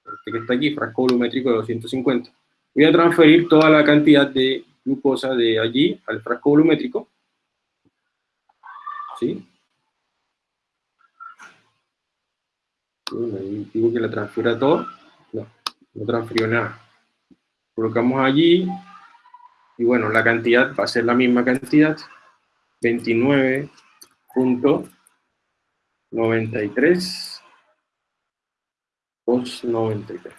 Este que está aquí, frasco volumétrico de 250. Voy a transferir toda la cantidad de glucosa de allí al frasco volumétrico. ¿Sí? Ahí digo que la transfiera todo. No, no transfirió nada. Colocamos allí. Y bueno, la cantidad va a ser la misma cantidad. 29.93 293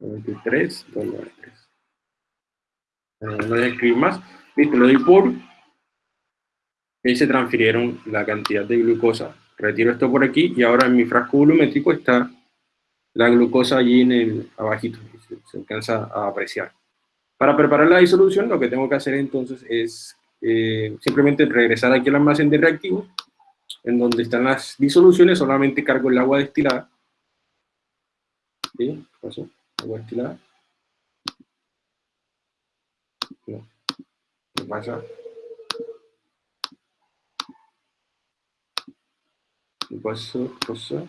93 293 no voy a escribir más, listo, lo doy por, y se transfirieron la cantidad de glucosa, retiro esto por aquí, y ahora en mi frasco volumétrico está la glucosa allí en el abajito, se, alcanza a apreciar. Para preparar la disolución, lo que tengo que hacer entonces es eh, simplemente regresar aquí al almacén de reactivos, en donde están las disoluciones, solamente cargo el agua destilada. ¿Sí? Paso, agua destilada. ¿Qué pasa? ¿Qué pasó? ¿Qué?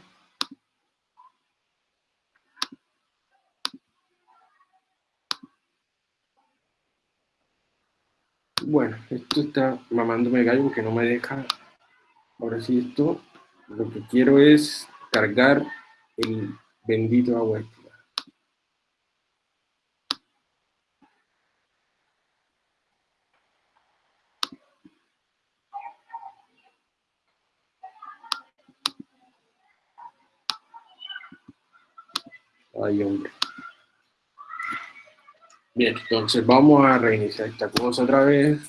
Bueno, esto está mamándome gallo porque no me deja. Ahora sí, esto lo que quiero es cargar el bendito agua Ay, hombre. Bien, entonces vamos a reiniciar esta cosa otra vez.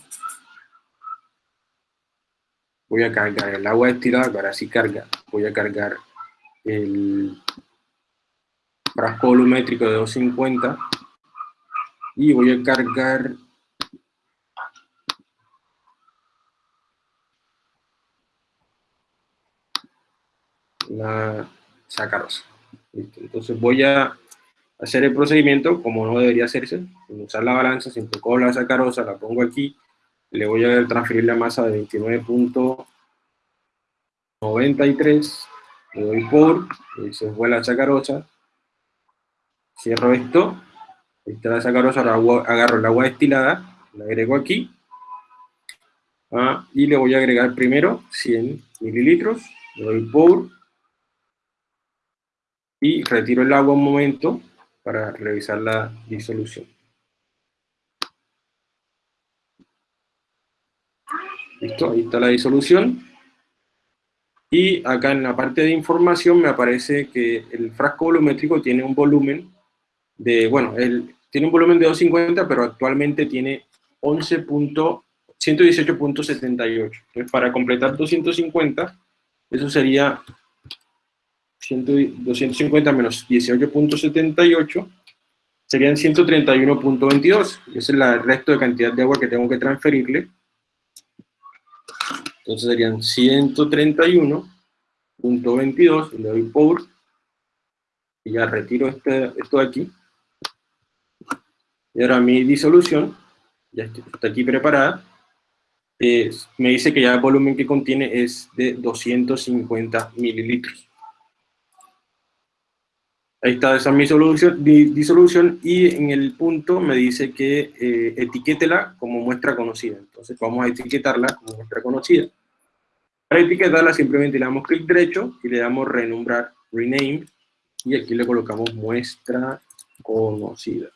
Voy a cargar el agua destilada, ahora sí carga. Voy a cargar el frasco volumétrico de 250 y voy a cargar la sacarosa. Entonces voy a hacer el procedimiento como no debería hacerse, usar la balanza, siempre cojo la sacarosa, la pongo aquí, le voy a transferir la masa de 29.93, le doy por, se fue la sacarosa, cierro esto, ahí está la sacarosa, ahora agarro el agua destilada, la agrego aquí, ah, y le voy a agregar primero 100 mililitros, le doy por, y retiro el agua un momento para revisar la disolución. Listo, ahí está la disolución. Y acá en la parte de información me aparece que el frasco volumétrico tiene un volumen de, bueno, el, tiene un volumen de 250, pero actualmente tiene 11.118.78. Entonces, para completar 250, eso sería 250 menos 18.78 serían 131.22. Ese es el resto de cantidad de agua que tengo que transferirle. Entonces serían 131.22, le doy por, y ya retiro este, esto de aquí. Y ahora mi disolución, ya está aquí preparada, me dice que ya el volumen que contiene es de 250 mililitros. Ahí está, esa mi solución, disolución y en el punto me dice que eh, etiquétela como muestra conocida. Entonces vamos a etiquetarla como muestra conocida. Para etiquetarla simplemente le damos clic derecho y le damos renombrar, rename, y aquí le colocamos muestra conocida.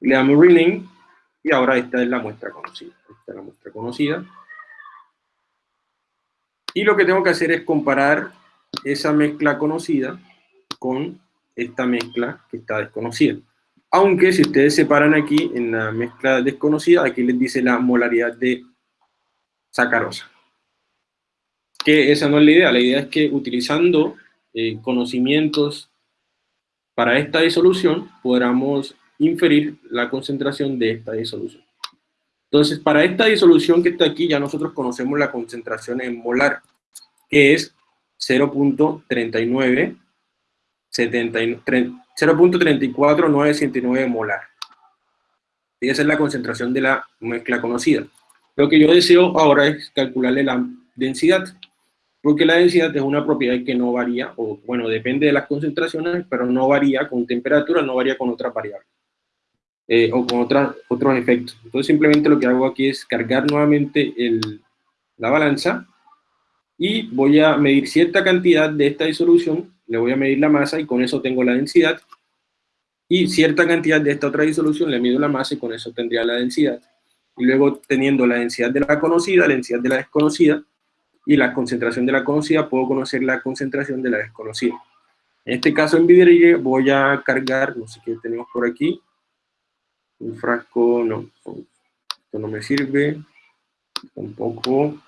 Le damos rename y ahora esta es la muestra conocida. Esta es la muestra conocida. Y lo que tengo que hacer es comparar esa mezcla conocida con esta mezcla que está desconocida. Aunque si ustedes separan aquí en la mezcla desconocida, aquí les dice la molaridad de sacarosa. Que esa no es la idea, la idea es que utilizando eh, conocimientos para esta disolución, podamos inferir la concentración de esta disolución. Entonces, para esta disolución que está aquí, ya nosotros conocemos la concentración en molar, que es 0.39 0.34969 molar. Y esa es la concentración de la mezcla conocida. Lo que yo deseo ahora es calcularle la densidad, porque la densidad es una propiedad que no varía, o bueno, depende de las concentraciones, pero no varía con temperatura, no varía con otras variables, eh, o con otras, otros efectos. Entonces simplemente lo que hago aquí es cargar nuevamente el, la balanza, y voy a medir cierta cantidad de esta disolución le voy a medir la masa y con eso tengo la densidad. Y cierta cantidad de esta otra disolución le mido la masa y con eso tendría la densidad. Y luego teniendo la densidad de la conocida, la densidad de la desconocida, y la concentración de la conocida, puedo conocer la concentración de la desconocida. En este caso en Vidrigue voy a cargar, no sé qué tenemos por aquí, un frasco, no, esto no me sirve, tampoco,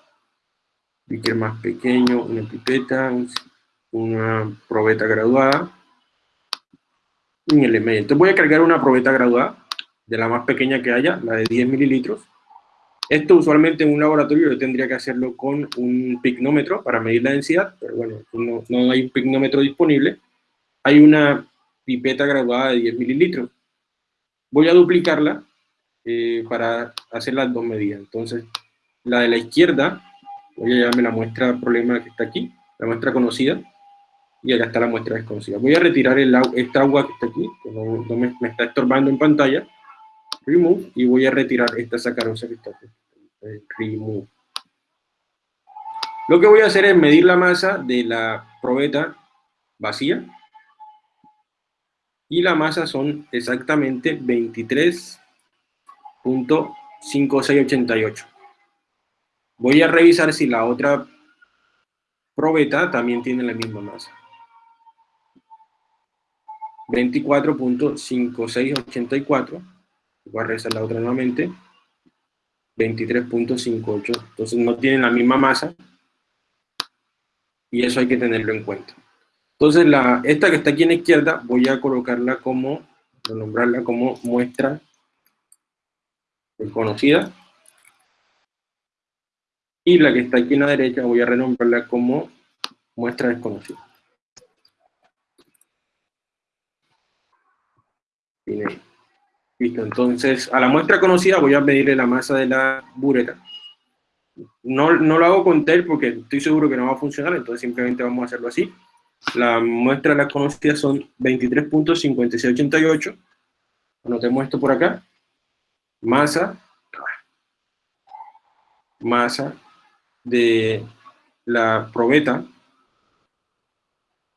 es más pequeño, una pipeta, un una probeta graduada en el medio. Entonces voy a cargar una probeta graduada, de la más pequeña que haya, la de 10 mililitros. Esto usualmente en un laboratorio yo tendría que hacerlo con un pignómetro para medir la densidad, pero bueno, no, no hay un pignómetro disponible. Hay una pipeta graduada de 10 mililitros. Voy a duplicarla eh, para hacer las dos medidas. Entonces, la de la izquierda, voy a llevarme la muestra problema que está aquí, la muestra conocida, y acá está la muestra desconocida. Voy a retirar esta agua que está aquí, que no, me, está estorbando en pantalla, remove, y voy a retirar esta sacarosa que está aquí, remove. Lo que voy a hacer es medir la masa de la probeta vacía, y la masa son exactamente 23.5688. Voy a revisar si la otra probeta también tiene la misma masa. 24.5684, voy a regresar la otra nuevamente, 23.58, entonces no tienen la misma masa, y eso hay que tenerlo en cuenta. Entonces, la, esta que está aquí en la izquierda, voy a colocarla como, nombrarla como muestra desconocida, y la que está aquí en la derecha voy a renombrarla como muestra desconocida. Listo, entonces a la muestra conocida voy a medirle la masa de la bureta. No, no lo hago con TEL porque estoy seguro que no va a funcionar, entonces simplemente vamos a hacerlo así. La muestra de la conocida son 23.5688. Anotemos esto por acá. Masa. Masa de la probeta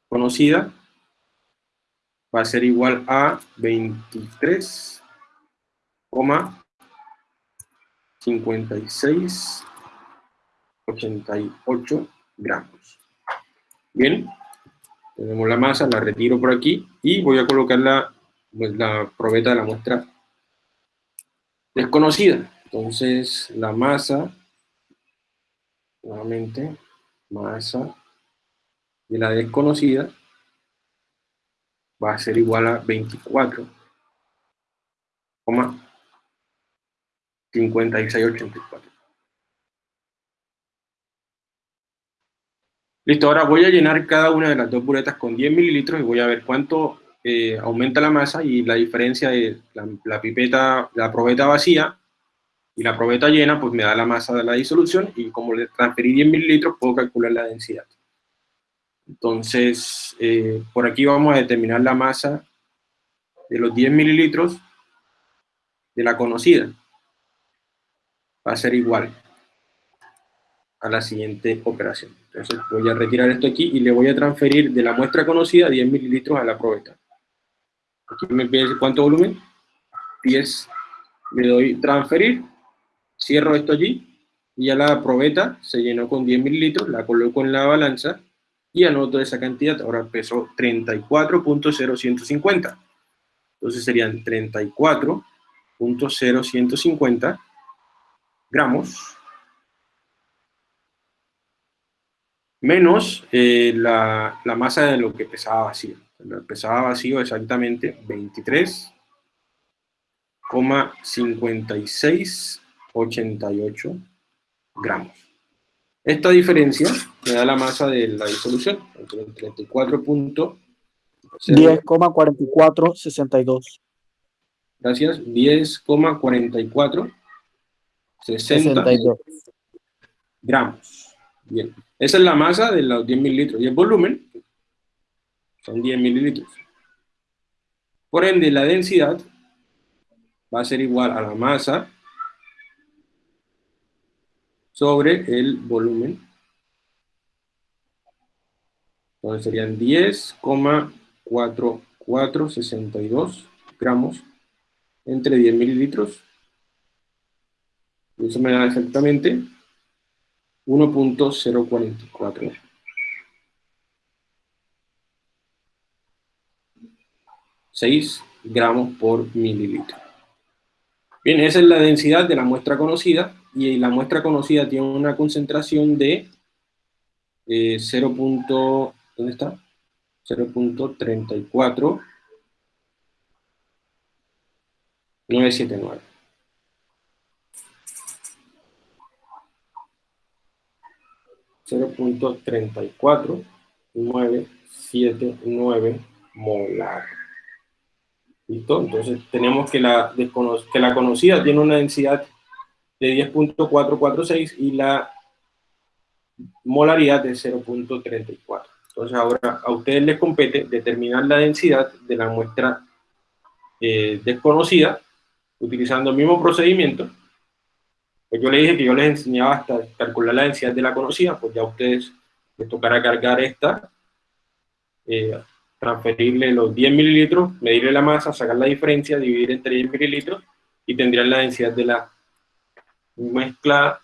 conocida va a ser igual a 23,5688 gramos. Bien, tenemos la masa, la retiro por aquí y voy a colocar la, pues, la probeta de la muestra desconocida. Entonces, la masa, nuevamente, masa de la desconocida va a ser igual a 24,5684. Listo, ahora voy a llenar cada una de las dos buretas con 10 mililitros y voy a ver cuánto eh, aumenta la masa y la diferencia de la, pipeta, la probeta vacía y la probeta llena, pues me da la masa de la disolución y como le transferí 10 mililitros puedo calcular la densidad. Entonces, eh, por aquí vamos a determinar la masa de los 10 mililitros de la conocida. Va a ser igual a la siguiente operación. Entonces voy a retirar esto aquí y le voy a transferir de la muestra conocida 10 mililitros a la probeta. Aquí me pide cuánto volumen, 10, le doy transferir, cierro esto allí, y ya la probeta se llenó con 10 mililitros, la coloco en la balanza, y anoto esa cantidad, ahora pesó 34.0150. Entonces serían 34.0150 gramos menos eh, la, la, masa de lo que pesaba vacío. Pesaba vacío exactamente 23,5688 gramos. Esta diferencia me da la masa de la disolución, entre 34. 10,4462. Gracias, 10,44 62 gramos. Bien, esa es la masa de los 10 mililitros. Y el volumen son 10 mililitros. Por ende, la densidad va a ser igual a la masa sobre el volumen. Entonces serían 10,4462 gramos entre 10 mililitros. Y eso me da exactamente 1.044. 6 gramos por mililitro. Bien, esa es la densidad de la muestra conocida y la muestra conocida tiene una concentración de 0. Eh, ¿Dónde está? 0.34 979. nueve molar. ¿Listo? Entonces tenemos que la, que la conocida tiene una densidad de 10.446 y la molaridad de 0.34. Entonces ahora a ustedes les compete determinar la densidad de la muestra eh, desconocida utilizando el mismo procedimiento. Pues yo les dije que yo les enseñaba hasta calcular la densidad de la conocida, pues ya a ustedes les tocará cargar esta, eh, transferirle los 10 mililitros, medirle la masa, sacar la diferencia, dividir entre 10 mililitros y tendrían la densidad de la mezcla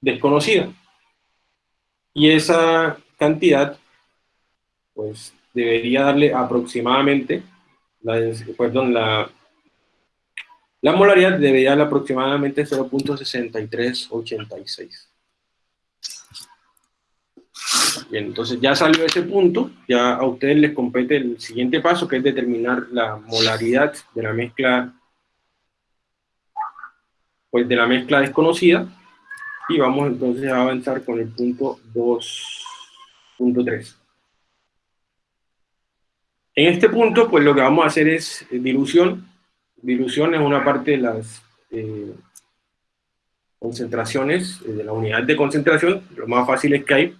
desconocida. Y esa cantidad, pues debería darle aproximadamente, la, perdón, la, la molaridad debería darle aproximadamente 0.6386. Bien, entonces ya salió ese punto, ya a ustedes les compete el siguiente paso, que es determinar la molaridad de la mezcla, pues de la mezcla desconocida, y vamos entonces a avanzar con el punto 2.3. En este punto, pues lo que vamos a hacer es dilución. Dilución es una parte de las eh, concentraciones, eh, de la unidad de concentración, lo más fácil es que hay,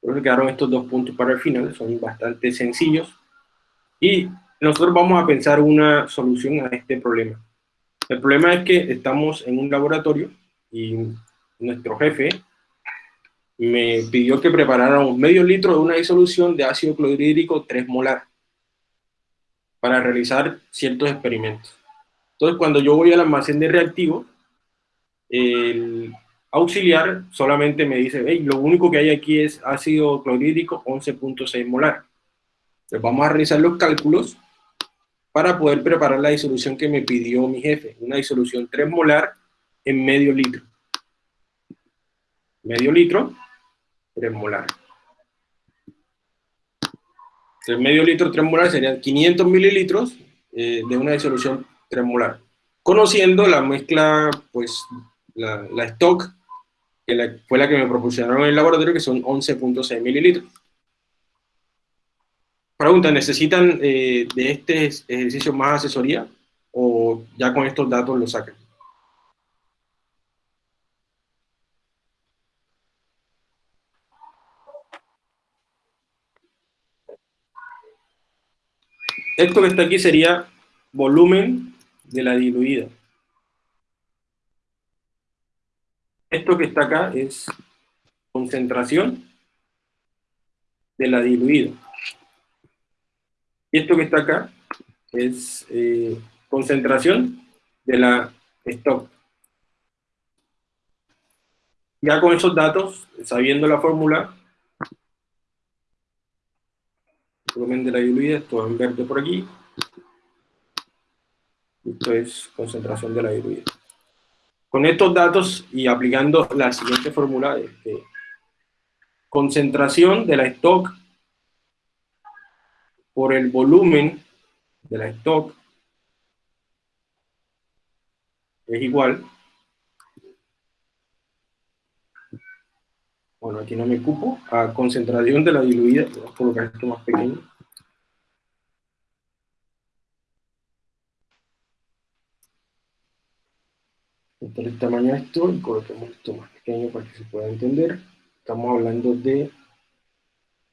por eso quedaron estos dos puntos para el final, son bastante sencillos. Y nosotros vamos a pensar una solución a este problema. El problema es que estamos en un laboratorio y nuestro jefe me pidió que preparara un medio litro de una disolución de ácido clorhídrico 3 molar para realizar ciertos experimentos. Entonces, cuando yo voy al almacén de reactivos, el auxiliar solamente me dice, hey, lo único que hay aquí es ácido clorhídrico 11.6 molar. Entonces vamos a realizar los cálculos para poder preparar la disolución que me pidió mi jefe, una disolución 3 molar en medio litro. Medio litro, 3 molar. El medio litro 3 molar serían 500 mililitros eh, de una disolución 3 molar. Conociendo la mezcla, pues, la, stock, que fue la que me proporcionaron en el laboratorio, que son 11.6 mililitros. Pregunta, ¿necesitan eh, de este ejercicio más asesoría o ya con estos datos lo sacan? Esto que está aquí sería volumen de la diluida. Esto que está acá es concentración de la diluida. Y esto que está acá es eh, concentración de la stock. Ya con esos datos, sabiendo la fórmula, volumen de la diluida, esto en verde por aquí. Esto es concentración de la diluida. Con estos datos y aplicando la siguiente fórmula, este, concentración de la stock por el volumen de la stock es igual. Bueno, aquí no me cupo. A concentración de la diluida, voy a colocar esto más pequeño. Entonces el tamaño de esto y coloquemos esto más pequeño para que se pueda entender. Estamos hablando de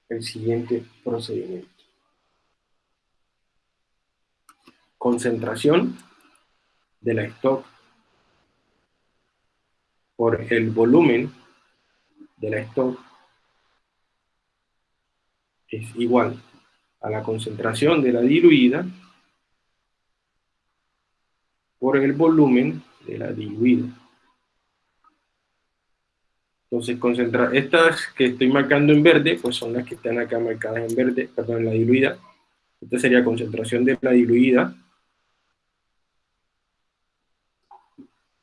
el siguiente procedimiento. Concentración de la stock por el volumen de la stock es igual a la concentración de la diluida por el volumen de la diluida. Entonces, concentra estas que estoy marcando en verde, pues son las que están acá marcadas en verde, perdón, en la diluida. Esta sería concentración de la diluida,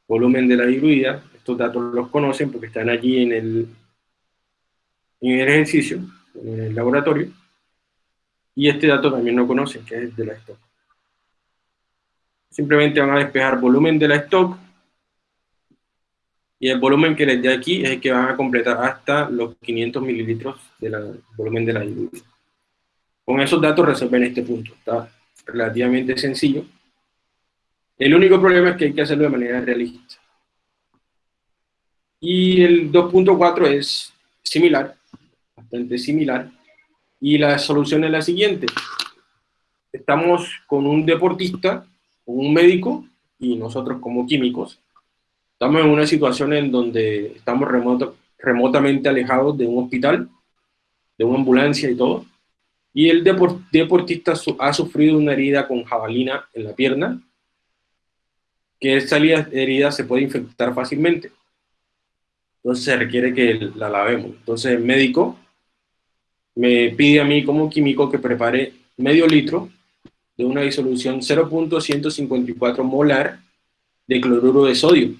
volumen de la diluida. Estos datos los conocen porque están allí en el, en el ejercicio, en el laboratorio. Y este dato también lo conocen, que es el de la stock. Simplemente van a despejar volumen de la stock y el volumen que les dé aquí es el que van a completar hasta los 500 mililitros del volumen de la diluida. Con esos datos resuelven este punto. Está relativamente sencillo. El único problema es que hay que hacerlo de manera realista. Y el 2.4 es similar, bastante similar. Y la solución es la siguiente. Estamos con un deportista, con un médico y nosotros como químicos. Estamos en una situación en donde estamos remoto, remotamente alejados de un hospital, de una ambulancia y todo. Y el depor, deportista ha sufrido una herida con jabalina en la pierna, que esa herida se puede infectar fácilmente. Entonces se requiere que la lavemos. Entonces el médico me pide a mí como químico que prepare medio litro de una disolución 0.154 molar de cloruro de sodio.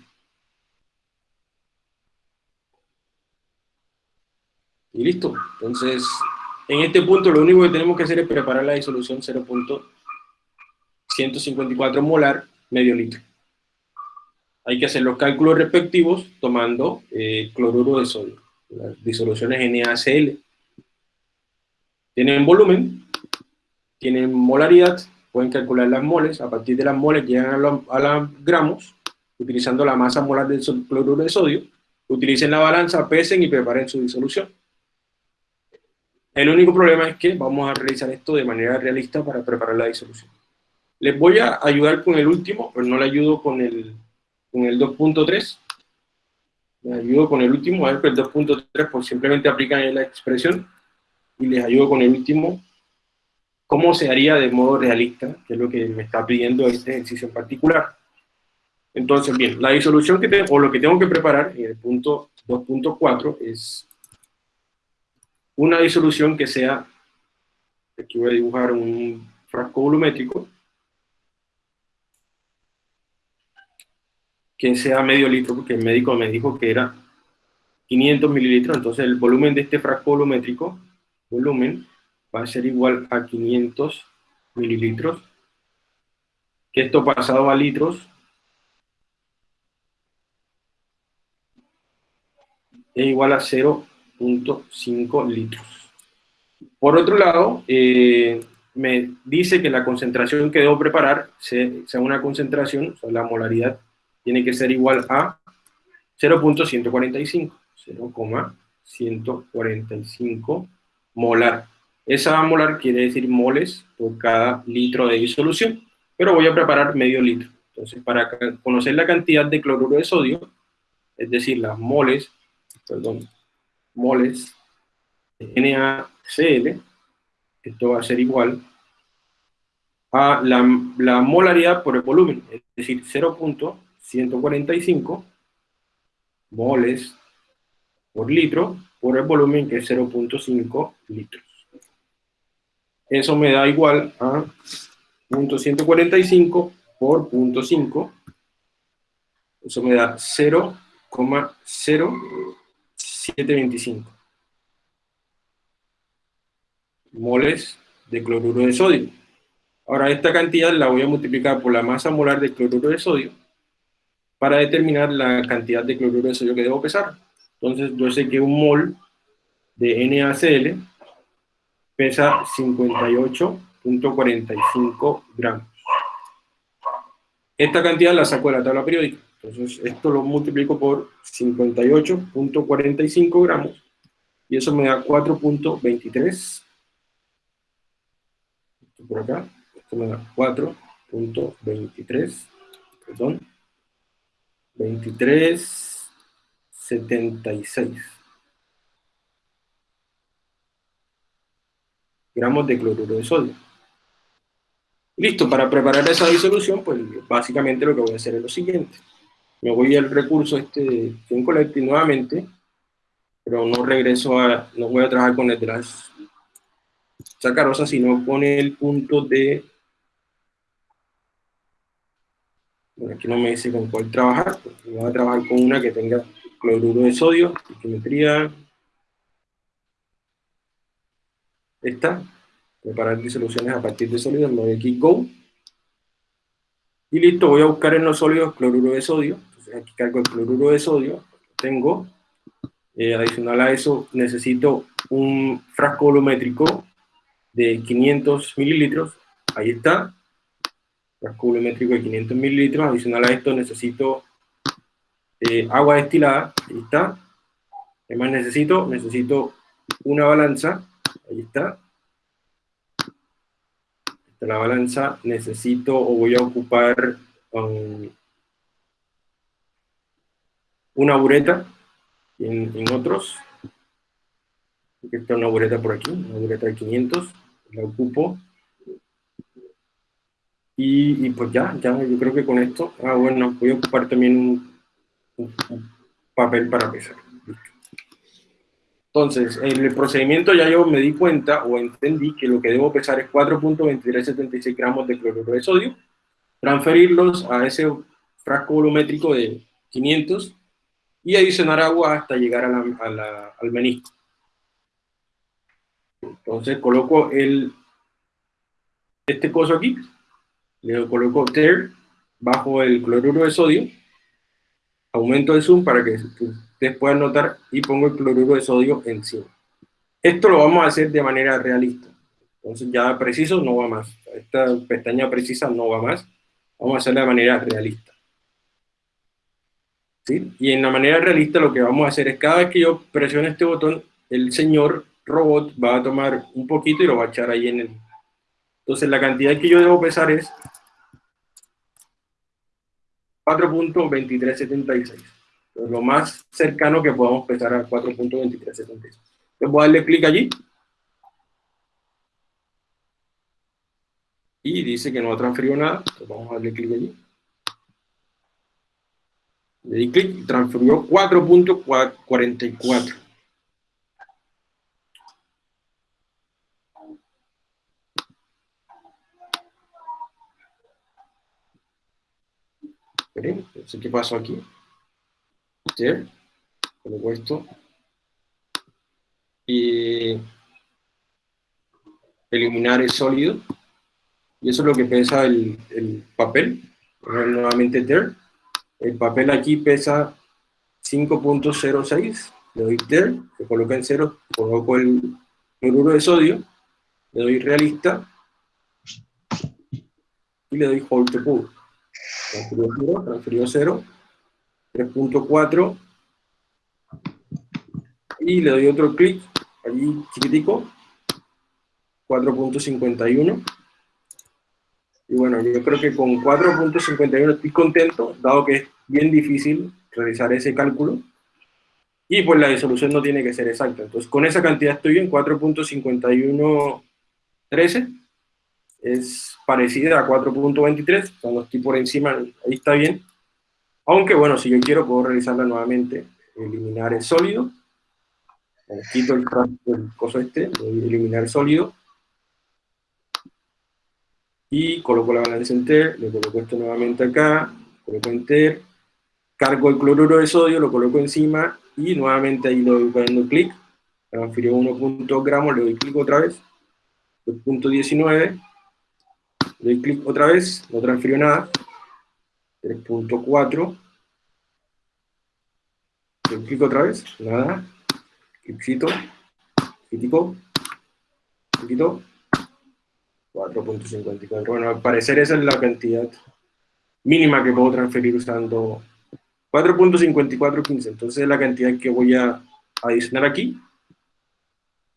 Y listo. Entonces, en este punto lo único que tenemos que hacer es preparar la disolución 0.154 molar medio litro. Hay que hacer los cálculos respectivos tomando eh, cloruro de sodio, las disoluciones NaCl. Tienen volumen, tienen molaridad, pueden calcular las moles, a partir de las moles llegan a los, gramos, utilizando la masa molar del cloruro de sodio, utilicen la balanza, pesen y preparen su disolución. El único problema es que vamos a realizar esto de manera realista para preparar la disolución. Les voy a ayudar con el último, pero no le ayudo con el, con el 2.3. Les ayudo con el último, a ver, el 2.3 pues simplemente aplican la expresión y les ayudo con el último cómo se haría de modo realista, que es lo que me está pidiendo este ejercicio en particular. Entonces, bien, la disolución que tengo, o lo que tengo que preparar en el punto 2.4 es una disolución que sea, aquí voy a dibujar un frasco volumétrico, que sea medio litro, porque el médico me dijo que era 500 mililitros, entonces el volumen de este frasco volumétrico, volumen, va a ser igual a 500 mililitros, que esto pasado a litros es igual a 0.5 litros. Por otro lado, eh, me dice que la concentración que debo preparar sea una concentración, o sea, la molaridad tiene que ser igual a 0.145, 0,145 molar. Esa molar quiere decir moles por cada litro de disolución, pero voy a preparar medio litro. Entonces, para conocer la cantidad de cloruro de sodio, es decir, las moles, perdón, moles de NaCl, esto va a ser igual a la, la molaridad por el volumen, es decir, 0.145 moles por litro por el volumen que es 0.5 litros. Eso me da igual a .145 por .5. Eso me da 0,0725 moles de cloruro de sodio. Ahora esta cantidad la voy a multiplicar por la masa molar de cloruro de sodio para determinar la cantidad de cloruro de sodio que debo pesar. Entonces yo sé que un mol de NaCl pesa 58.45 gramos. Esta cantidad la saco de la tabla periódica. Entonces, esto lo multiplico por 58.45 gramos y eso me da 4.23. Por acá, esto me da 4.23, perdón, 23.76. gramos de cloruro de sodio. Listo, para preparar esa disolución, pues básicamente lo que voy a hacer es lo siguiente. Me voy al recurso este de Collecting nuevamente, pero no regreso a, no voy a trabajar con el de las sacarosas, sino con el punto de, bueno, aquí no me dice con cuál trabajar, pues voy a trabajar con una que tenga cloruro de sodio, geometría, esta, preparar disoluciones a partir de sólidos, me voy aquí Go, y listo, voy a buscar en los sólidos cloruro de sodio, entonces aquí cargo el cloruro de sodio, tengo, eh, adicional a eso necesito un frasco volumétrico de 500 mililitros, ahí está, frasco volumétrico de 500 mililitros, adicional a esto necesito eh, agua destilada, ahí está, ¿qué más necesito? Necesito una balanza, ahí está. Esta la balanza, necesito o voy a ocupar um, una bureta en, otros. Aquí está una bureta por aquí, una bureta de 500, la ocupo. Y, pues ya, ya, yo creo que con esto, ah bueno, voy a ocupar también un papel para pesar. Entonces, en el procedimiento ya yo me di cuenta o entendí que lo que debo pesar es 4.2376 gramos de cloruro de sodio, transferirlos a ese frasco volumétrico de 500 y adicionar agua hasta llegar a la- a la- al menisco. Entonces coloco el, este coso aquí, le coloco TER bajo el cloruro de sodio, aumento el zoom para que ustedes puedan notar y pongo el cloruro de sodio encima. Esto lo vamos a hacer de manera realista. Entonces ya preciso no va más. Esta pestaña precisa no va más. Vamos a hacerla de manera realista. ¿Sí? Y en la manera realista lo que vamos a hacer es cada vez que yo presione este botón, el señor robot va a tomar un poquito y lo va a echar ahí en el... Entonces la cantidad que yo debo pesar es 4.2376. Entonces, Lo más cercano que podamos pesar a 4.2376. Entonces voy a darle clic allí. Y dice que no ha transferido nada. Entonces vamos a darle clic allí. Le di clic y transfirió 4.44. Esperen, no sé qué pasó aquí. There. Coloco esto. Y eliminar el sólido. Y eso es lo que pesa el, el papel. Nuevamente there. El papel aquí pesa 5.06. Le doy there, se coloca en cero, coloco el cloruro de sodio, le doy realista y le doy hold to pull. Transfirió 0, transfirió 0, 3.4 y le doy otro clic allí chiquitico 4.51 y bueno, yo creo que con 4.51 estoy contento, dado que es bien difícil realizar ese cálculo, y pues la disolución no tiene que ser exacta. Entonces, con esa cantidad estoy en 4.5113, es parecida a 4.23, cuando estoy por encima, ahí está bien. Aunque bueno, si yo quiero, puedo realizarla nuevamente, eliminar el sólido, eh, quito el, el coso este, eliminar el sólido, y coloco la balanza enter, le coloco esto nuevamente acá, coloco enter, cargo el cloruro de sodio, lo coloco encima, y nuevamente ahí le doy dando clic, transfirió 1 gramos, le doy clic otra vez, 2.19, le doy clic otra vez, no transfirió nada, 3.4, le doy clic otra vez, nada, clipcito, crítico, poquito, 4.54. Bueno, al parecer esa es la cantidad mínima que puedo transferir usando 4.5415. Entonces es la cantidad que voy a adicionar aquí.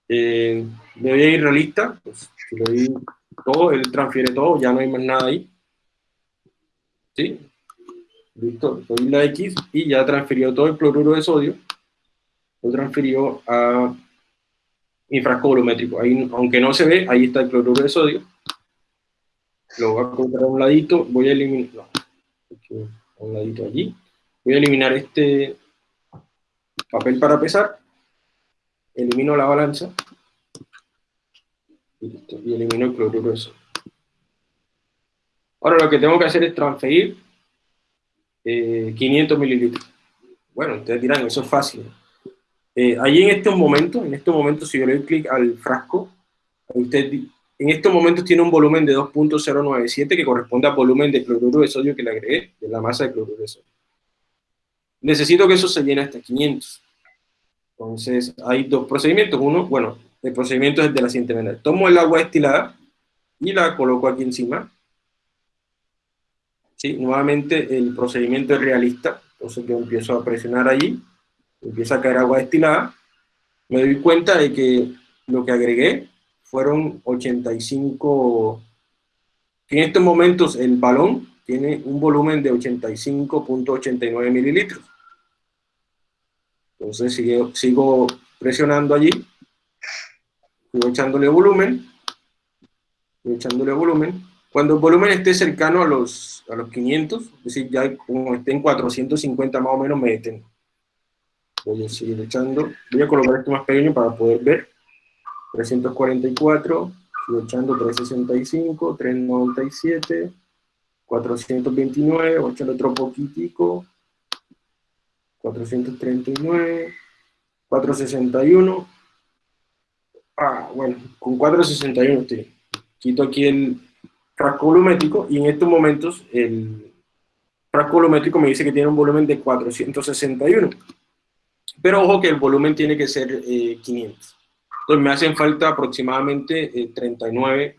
Eh, me voy a ir realista. Pues, si le doy todo, él transfiere todo, ya no hay más nada ahí. ¿Sí? Listo, doy la X y ya transfirió todo el cloruro de sodio. Lo transfirió a mi frasco volumétrico. Ahí, aunque no se ve, ahí está el cloruro de sodio. Lo voy a colocar a un ladito, voy a eliminar, no, a un ladito allí. Voy a eliminar este papel para pesar. Elimino la balanza. Y, listo, elimino el cloruro de sodio. Ahora lo que tengo que hacer es transferir eh, 500 mililitros. Bueno, ustedes dirán, eso es fácil. Eh, ahí en estos momentos, en estos momentos, si yo le doy clic al frasco, usted en estos momentos tiene un volumen de 2.097 que corresponde al volumen de cloruro de sodio que le agregué, de la masa de cloruro de sodio. Necesito que eso se llene hasta 500. Entonces, hay dos procedimientos. Uno, bueno, el procedimiento es de la siguiente manera. Tomo el agua destilada y la coloco aquí encima. ¿Sí? Nuevamente, el procedimiento es realista. Entonces, yo empiezo a presionar allí empieza a caer agua destilada, me doy cuenta de que lo que agregué fueron 85, que en estos momentos el balón tiene un volumen de 85.89 mililitros. Entonces sigo, sigo presionando allí, sigo echándole volumen, sigo echándole volumen. Cuando el volumen esté cercano a los, a los 500, es decir, ya como esté en 450 más o menos, me detengo. Voy a seguir echando. Voy a colocar esto más pequeño para poder ver. 344, sigo echando 365, 397, 429, voy a echar otro poquitico, 439, 461, ah, bueno, con 461 estoy. Quito aquí el frasco volumétrico y en estos momentos el frasco volumétrico me dice que tiene un volumen de 461. Pero ojo que el volumen tiene que ser 500. Eh, Entonces me hacen falta aproximadamente 39 eh,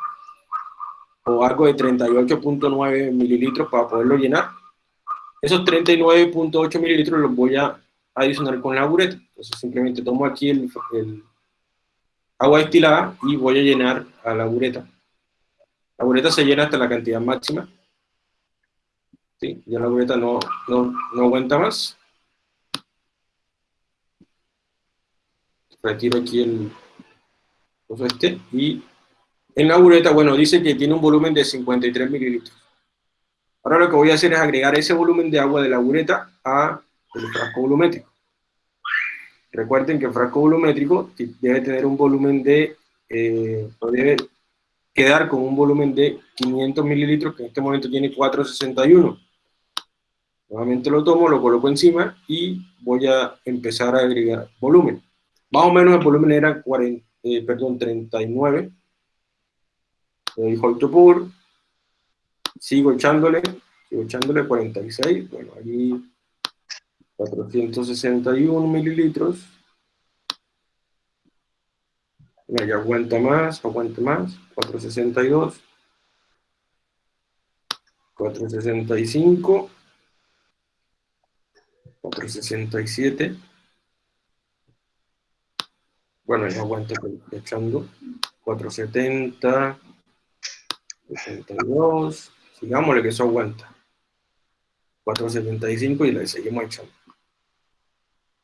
o algo de 38.9 mililitros para poderlo llenar. Esos 39.8 mililitros los voy a adicionar con la bureta. Entonces simplemente tomo aquí el, agua destilada y voy a llenar a la bureta. La bureta se llena hasta la cantidad máxima. ¿Sí? Ya la bureta no, no, aguanta más. retiro aquí el y en la bureta, bueno, dice que tiene un volumen de 53 mililitros. Ahora lo que voy a hacer es agregar ese volumen de agua de la bureta a el frasco volumétrico. Recuerden que el frasco volumétrico debe tener un volumen de, eh, debe quedar con un volumen de 500 mililitros, que en este momento tiene 461. Nuevamente lo tomo, lo coloco encima y voy a empezar a agregar volumen. Más o menos el volumen era 40, eh, perdón, 39. Le to pour. Sigo echándole, sigo echándole 46. Bueno, aquí 461 mililitros. ya aguanta más, aguanta más. 462. 465. 467. Bueno, ya aguanta echando. 470. 62. Sigámosle que eso aguanta. 475 y le seguimos echando.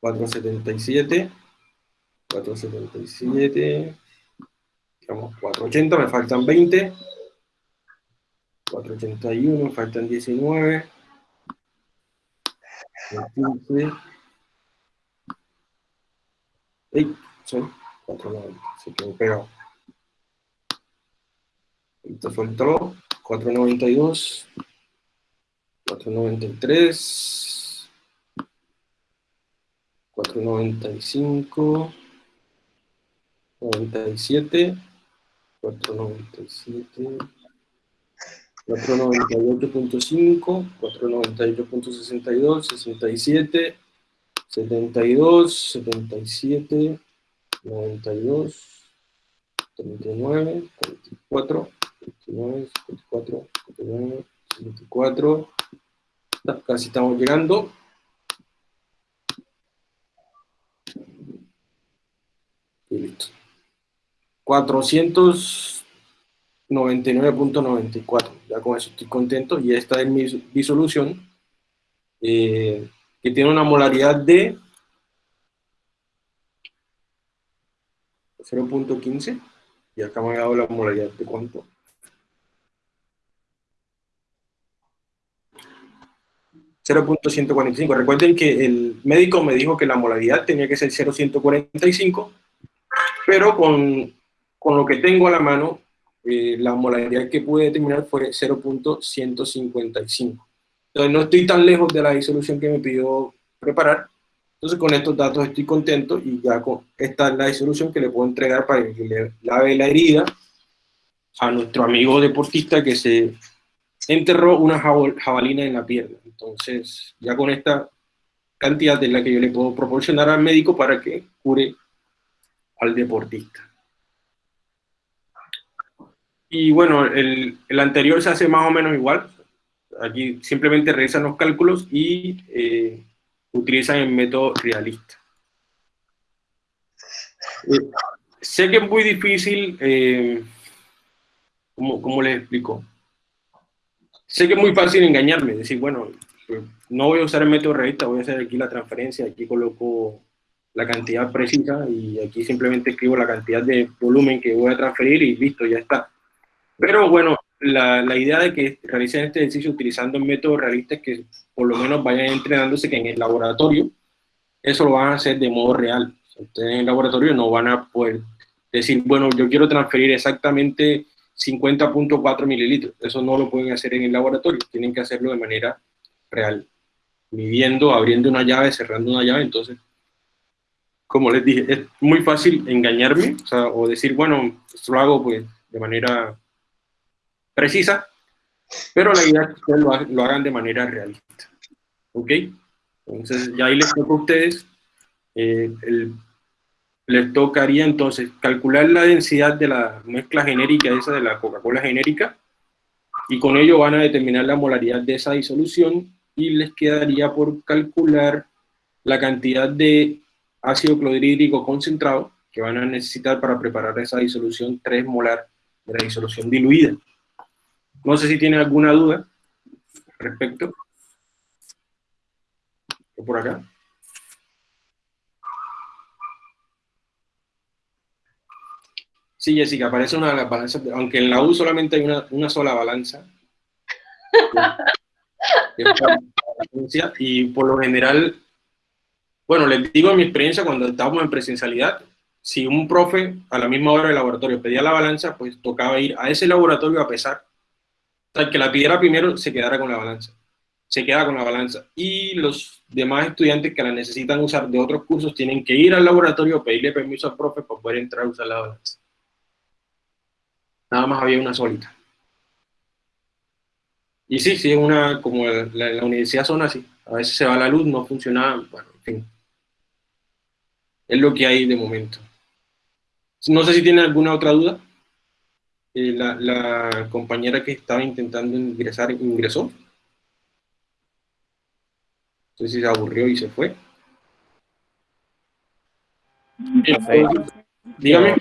477. 477. Digamos 480, me faltan 20. 481, me faltan 19. 15. ¡Ey! Son 490, se quedó pegado. Esto el 492. 493, 495, 97, 497, 498.5, 498.62, 67, 72, 77, 92, 39, 44, 29, 54, 59, 54, casi estamos llegando. Y listo. 499.94. Ya con eso estoy contento. Y esta es mi disolución. Eh, que tiene una molaridad de 0.15. Y acá me ha dado la molaridad de cuánto. 0.145. Recuerden que el médico me dijo que la molaridad tenía que ser 0.145, pero con, con, lo que tengo a la mano, eh, la molaridad que pude determinar fue 0.155. Entonces no estoy tan lejos de la disolución que me pidió preparar. Entonces con estos datos estoy contento y ya con, esta es la disolución que le puedo entregar para que le lave la herida a nuestro amigo deportista que se enterró una jabalina en la pierna. Entonces, ya con esta cantidad es la que yo le puedo proporcionar al médico para que cure al deportista. Y bueno, el, el anterior se hace más o menos igual. Aquí simplemente realizan los cálculos y eh, utilizan el método realista. Eh, sé que es muy difícil, eh, ¿cómo, ¿cómo les explico? sé que es muy fácil engañarme, decir, bueno, pues, no voy a usar el método realista, voy a hacer aquí la transferencia, aquí coloco la cantidad precisa y aquí simplemente escribo la cantidad de volumen que voy a transferir y listo, ya está. Pero bueno, la, la idea de que realicen este ejercicio utilizando el método realista es que por lo menos vayan entrenándose que en el laboratorio eso lo van a hacer de modo real. En el laboratorio no van a poder decir, bueno, yo quiero transferir exactamente 50.4 mililitros. Eso no lo pueden hacer en el laboratorio, tienen que hacerlo de manera real, midiendo, abriendo una llave, cerrando una llave, entonces, como les dije, es muy fácil engañarme, o, o decir, bueno, esto lo hago pues de manera precisa, pero la idea es que ustedes lo, hagan de manera realista. ¿Ok? Entonces, ya ahí les toca a ustedes, eh, les tocaría entonces calcular la densidad de la mezcla genérica, esa de la Coca-Cola genérica, y con ello van a determinar la molaridad de esa disolución, y les quedaría por calcular la cantidad de ácido clorhídrico concentrado que van a necesitar para preparar esa disolución 3 molar de la disolución diluida. No sé si tienen alguna duda respecto. ¿O por acá? Sí, Jessica, aparece una de las balanzas, aunque en la U solamente hay una, sola balanza. y por lo general, bueno, les digo en mi experiencia cuando estábamos en presencialidad, si un profe a la misma hora del laboratorio pedía la balanza, pues tocaba ir a ese laboratorio a pesar el que la pidiera primero se quedara con la balanza. Se queda con la balanza. Y los demás estudiantes que la necesitan usar de otros cursos tienen que ir al laboratorio, pedirle permiso al profe para poder entrar a usar la balanza. Nada más había una solita. Y sí, sí, es una, como la, la universidad son así. A veces se va la luz, no funciona, bueno, en fin. Es lo que hay de momento. No sé si tienen alguna otra duda. Eh, la, compañera que estaba intentando ingresar ingresó. No sé si se aburrió y se fue. dígame.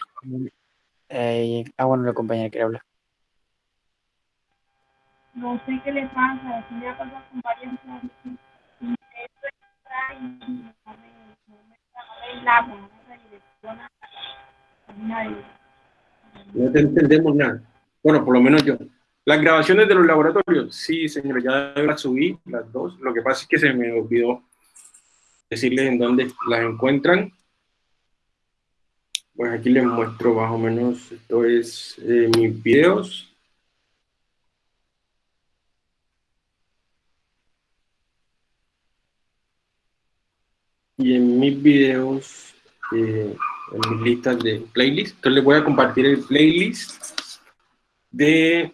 Eh, ah, bueno, la compañera quiere hablar. No sé qué le pasa, si me ha pasado con varias cosas. No te entendemos nada. Bueno, por lo menos yo. Las grabaciones de los laboratorios, sí, señor, ya las subí, las dos. Lo que pasa es que se me olvidó decirles en dónde las encuentran. Pues aquí les muestro más o menos, esto es eh, mis videos. Y en mis videos, eh, en mis listas de playlist. Entonces les voy a compartir el playlist de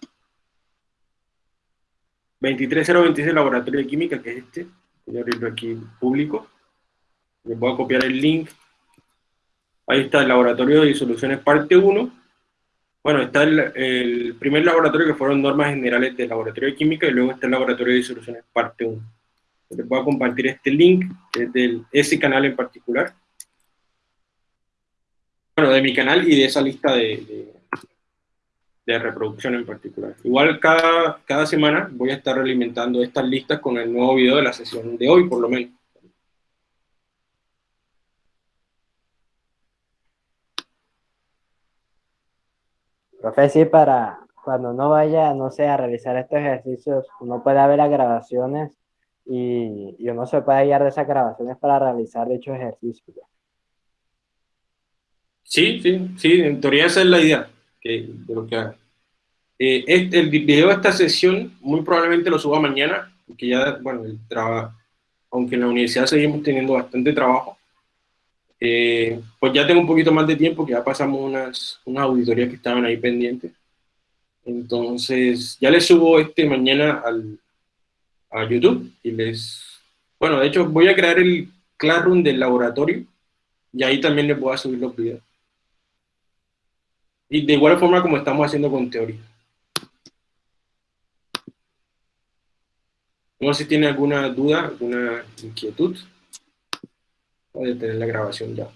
23026 Laboratorio de Química, que es este. Voy a abrirlo aquí público. Les voy a copiar el link. Ahí está el Laboratorio de Disoluciones parte 1. Bueno, está el, primer laboratorio que fueron normas generales del Laboratorio de Química y luego está el Laboratorio de Disoluciones parte 1. Les voy a compartir este link, de ese canal en particular bueno, de mi canal y de esa lista de, de, reproducción en particular. Igual cada, cada semana voy a estar alimentando estas listas con el nuevo video de la sesión de hoy, por lo menos. Profe, sí, para cuando uno vaya, no sé, a realizar estos ejercicios, uno puede ver las grabaciones y, y uno se puede guiar de esas grabaciones para realizar dichos ejercicios. Sí, sí, sí, en teoría esa es la idea que, de lo que haga. Eh, este, el video de esta sesión muy probablemente lo suba mañana, porque ya, bueno, el trabajo, aunque en la universidad seguimos teniendo bastante trabajo, eh, pues ya tengo un poquito más de tiempo, que ya pasamos unas, unas auditorías que estaban ahí pendientes. Entonces, ya les subo este mañana al, a YouTube y les... Bueno, de hecho, voy a crear el Classroom del laboratorio y ahí también les voy a subir los videos. Y de igual forma como estamos haciendo con teoría. No sé si tiene alguna duda, alguna inquietud. Voy a tener la grabación ya.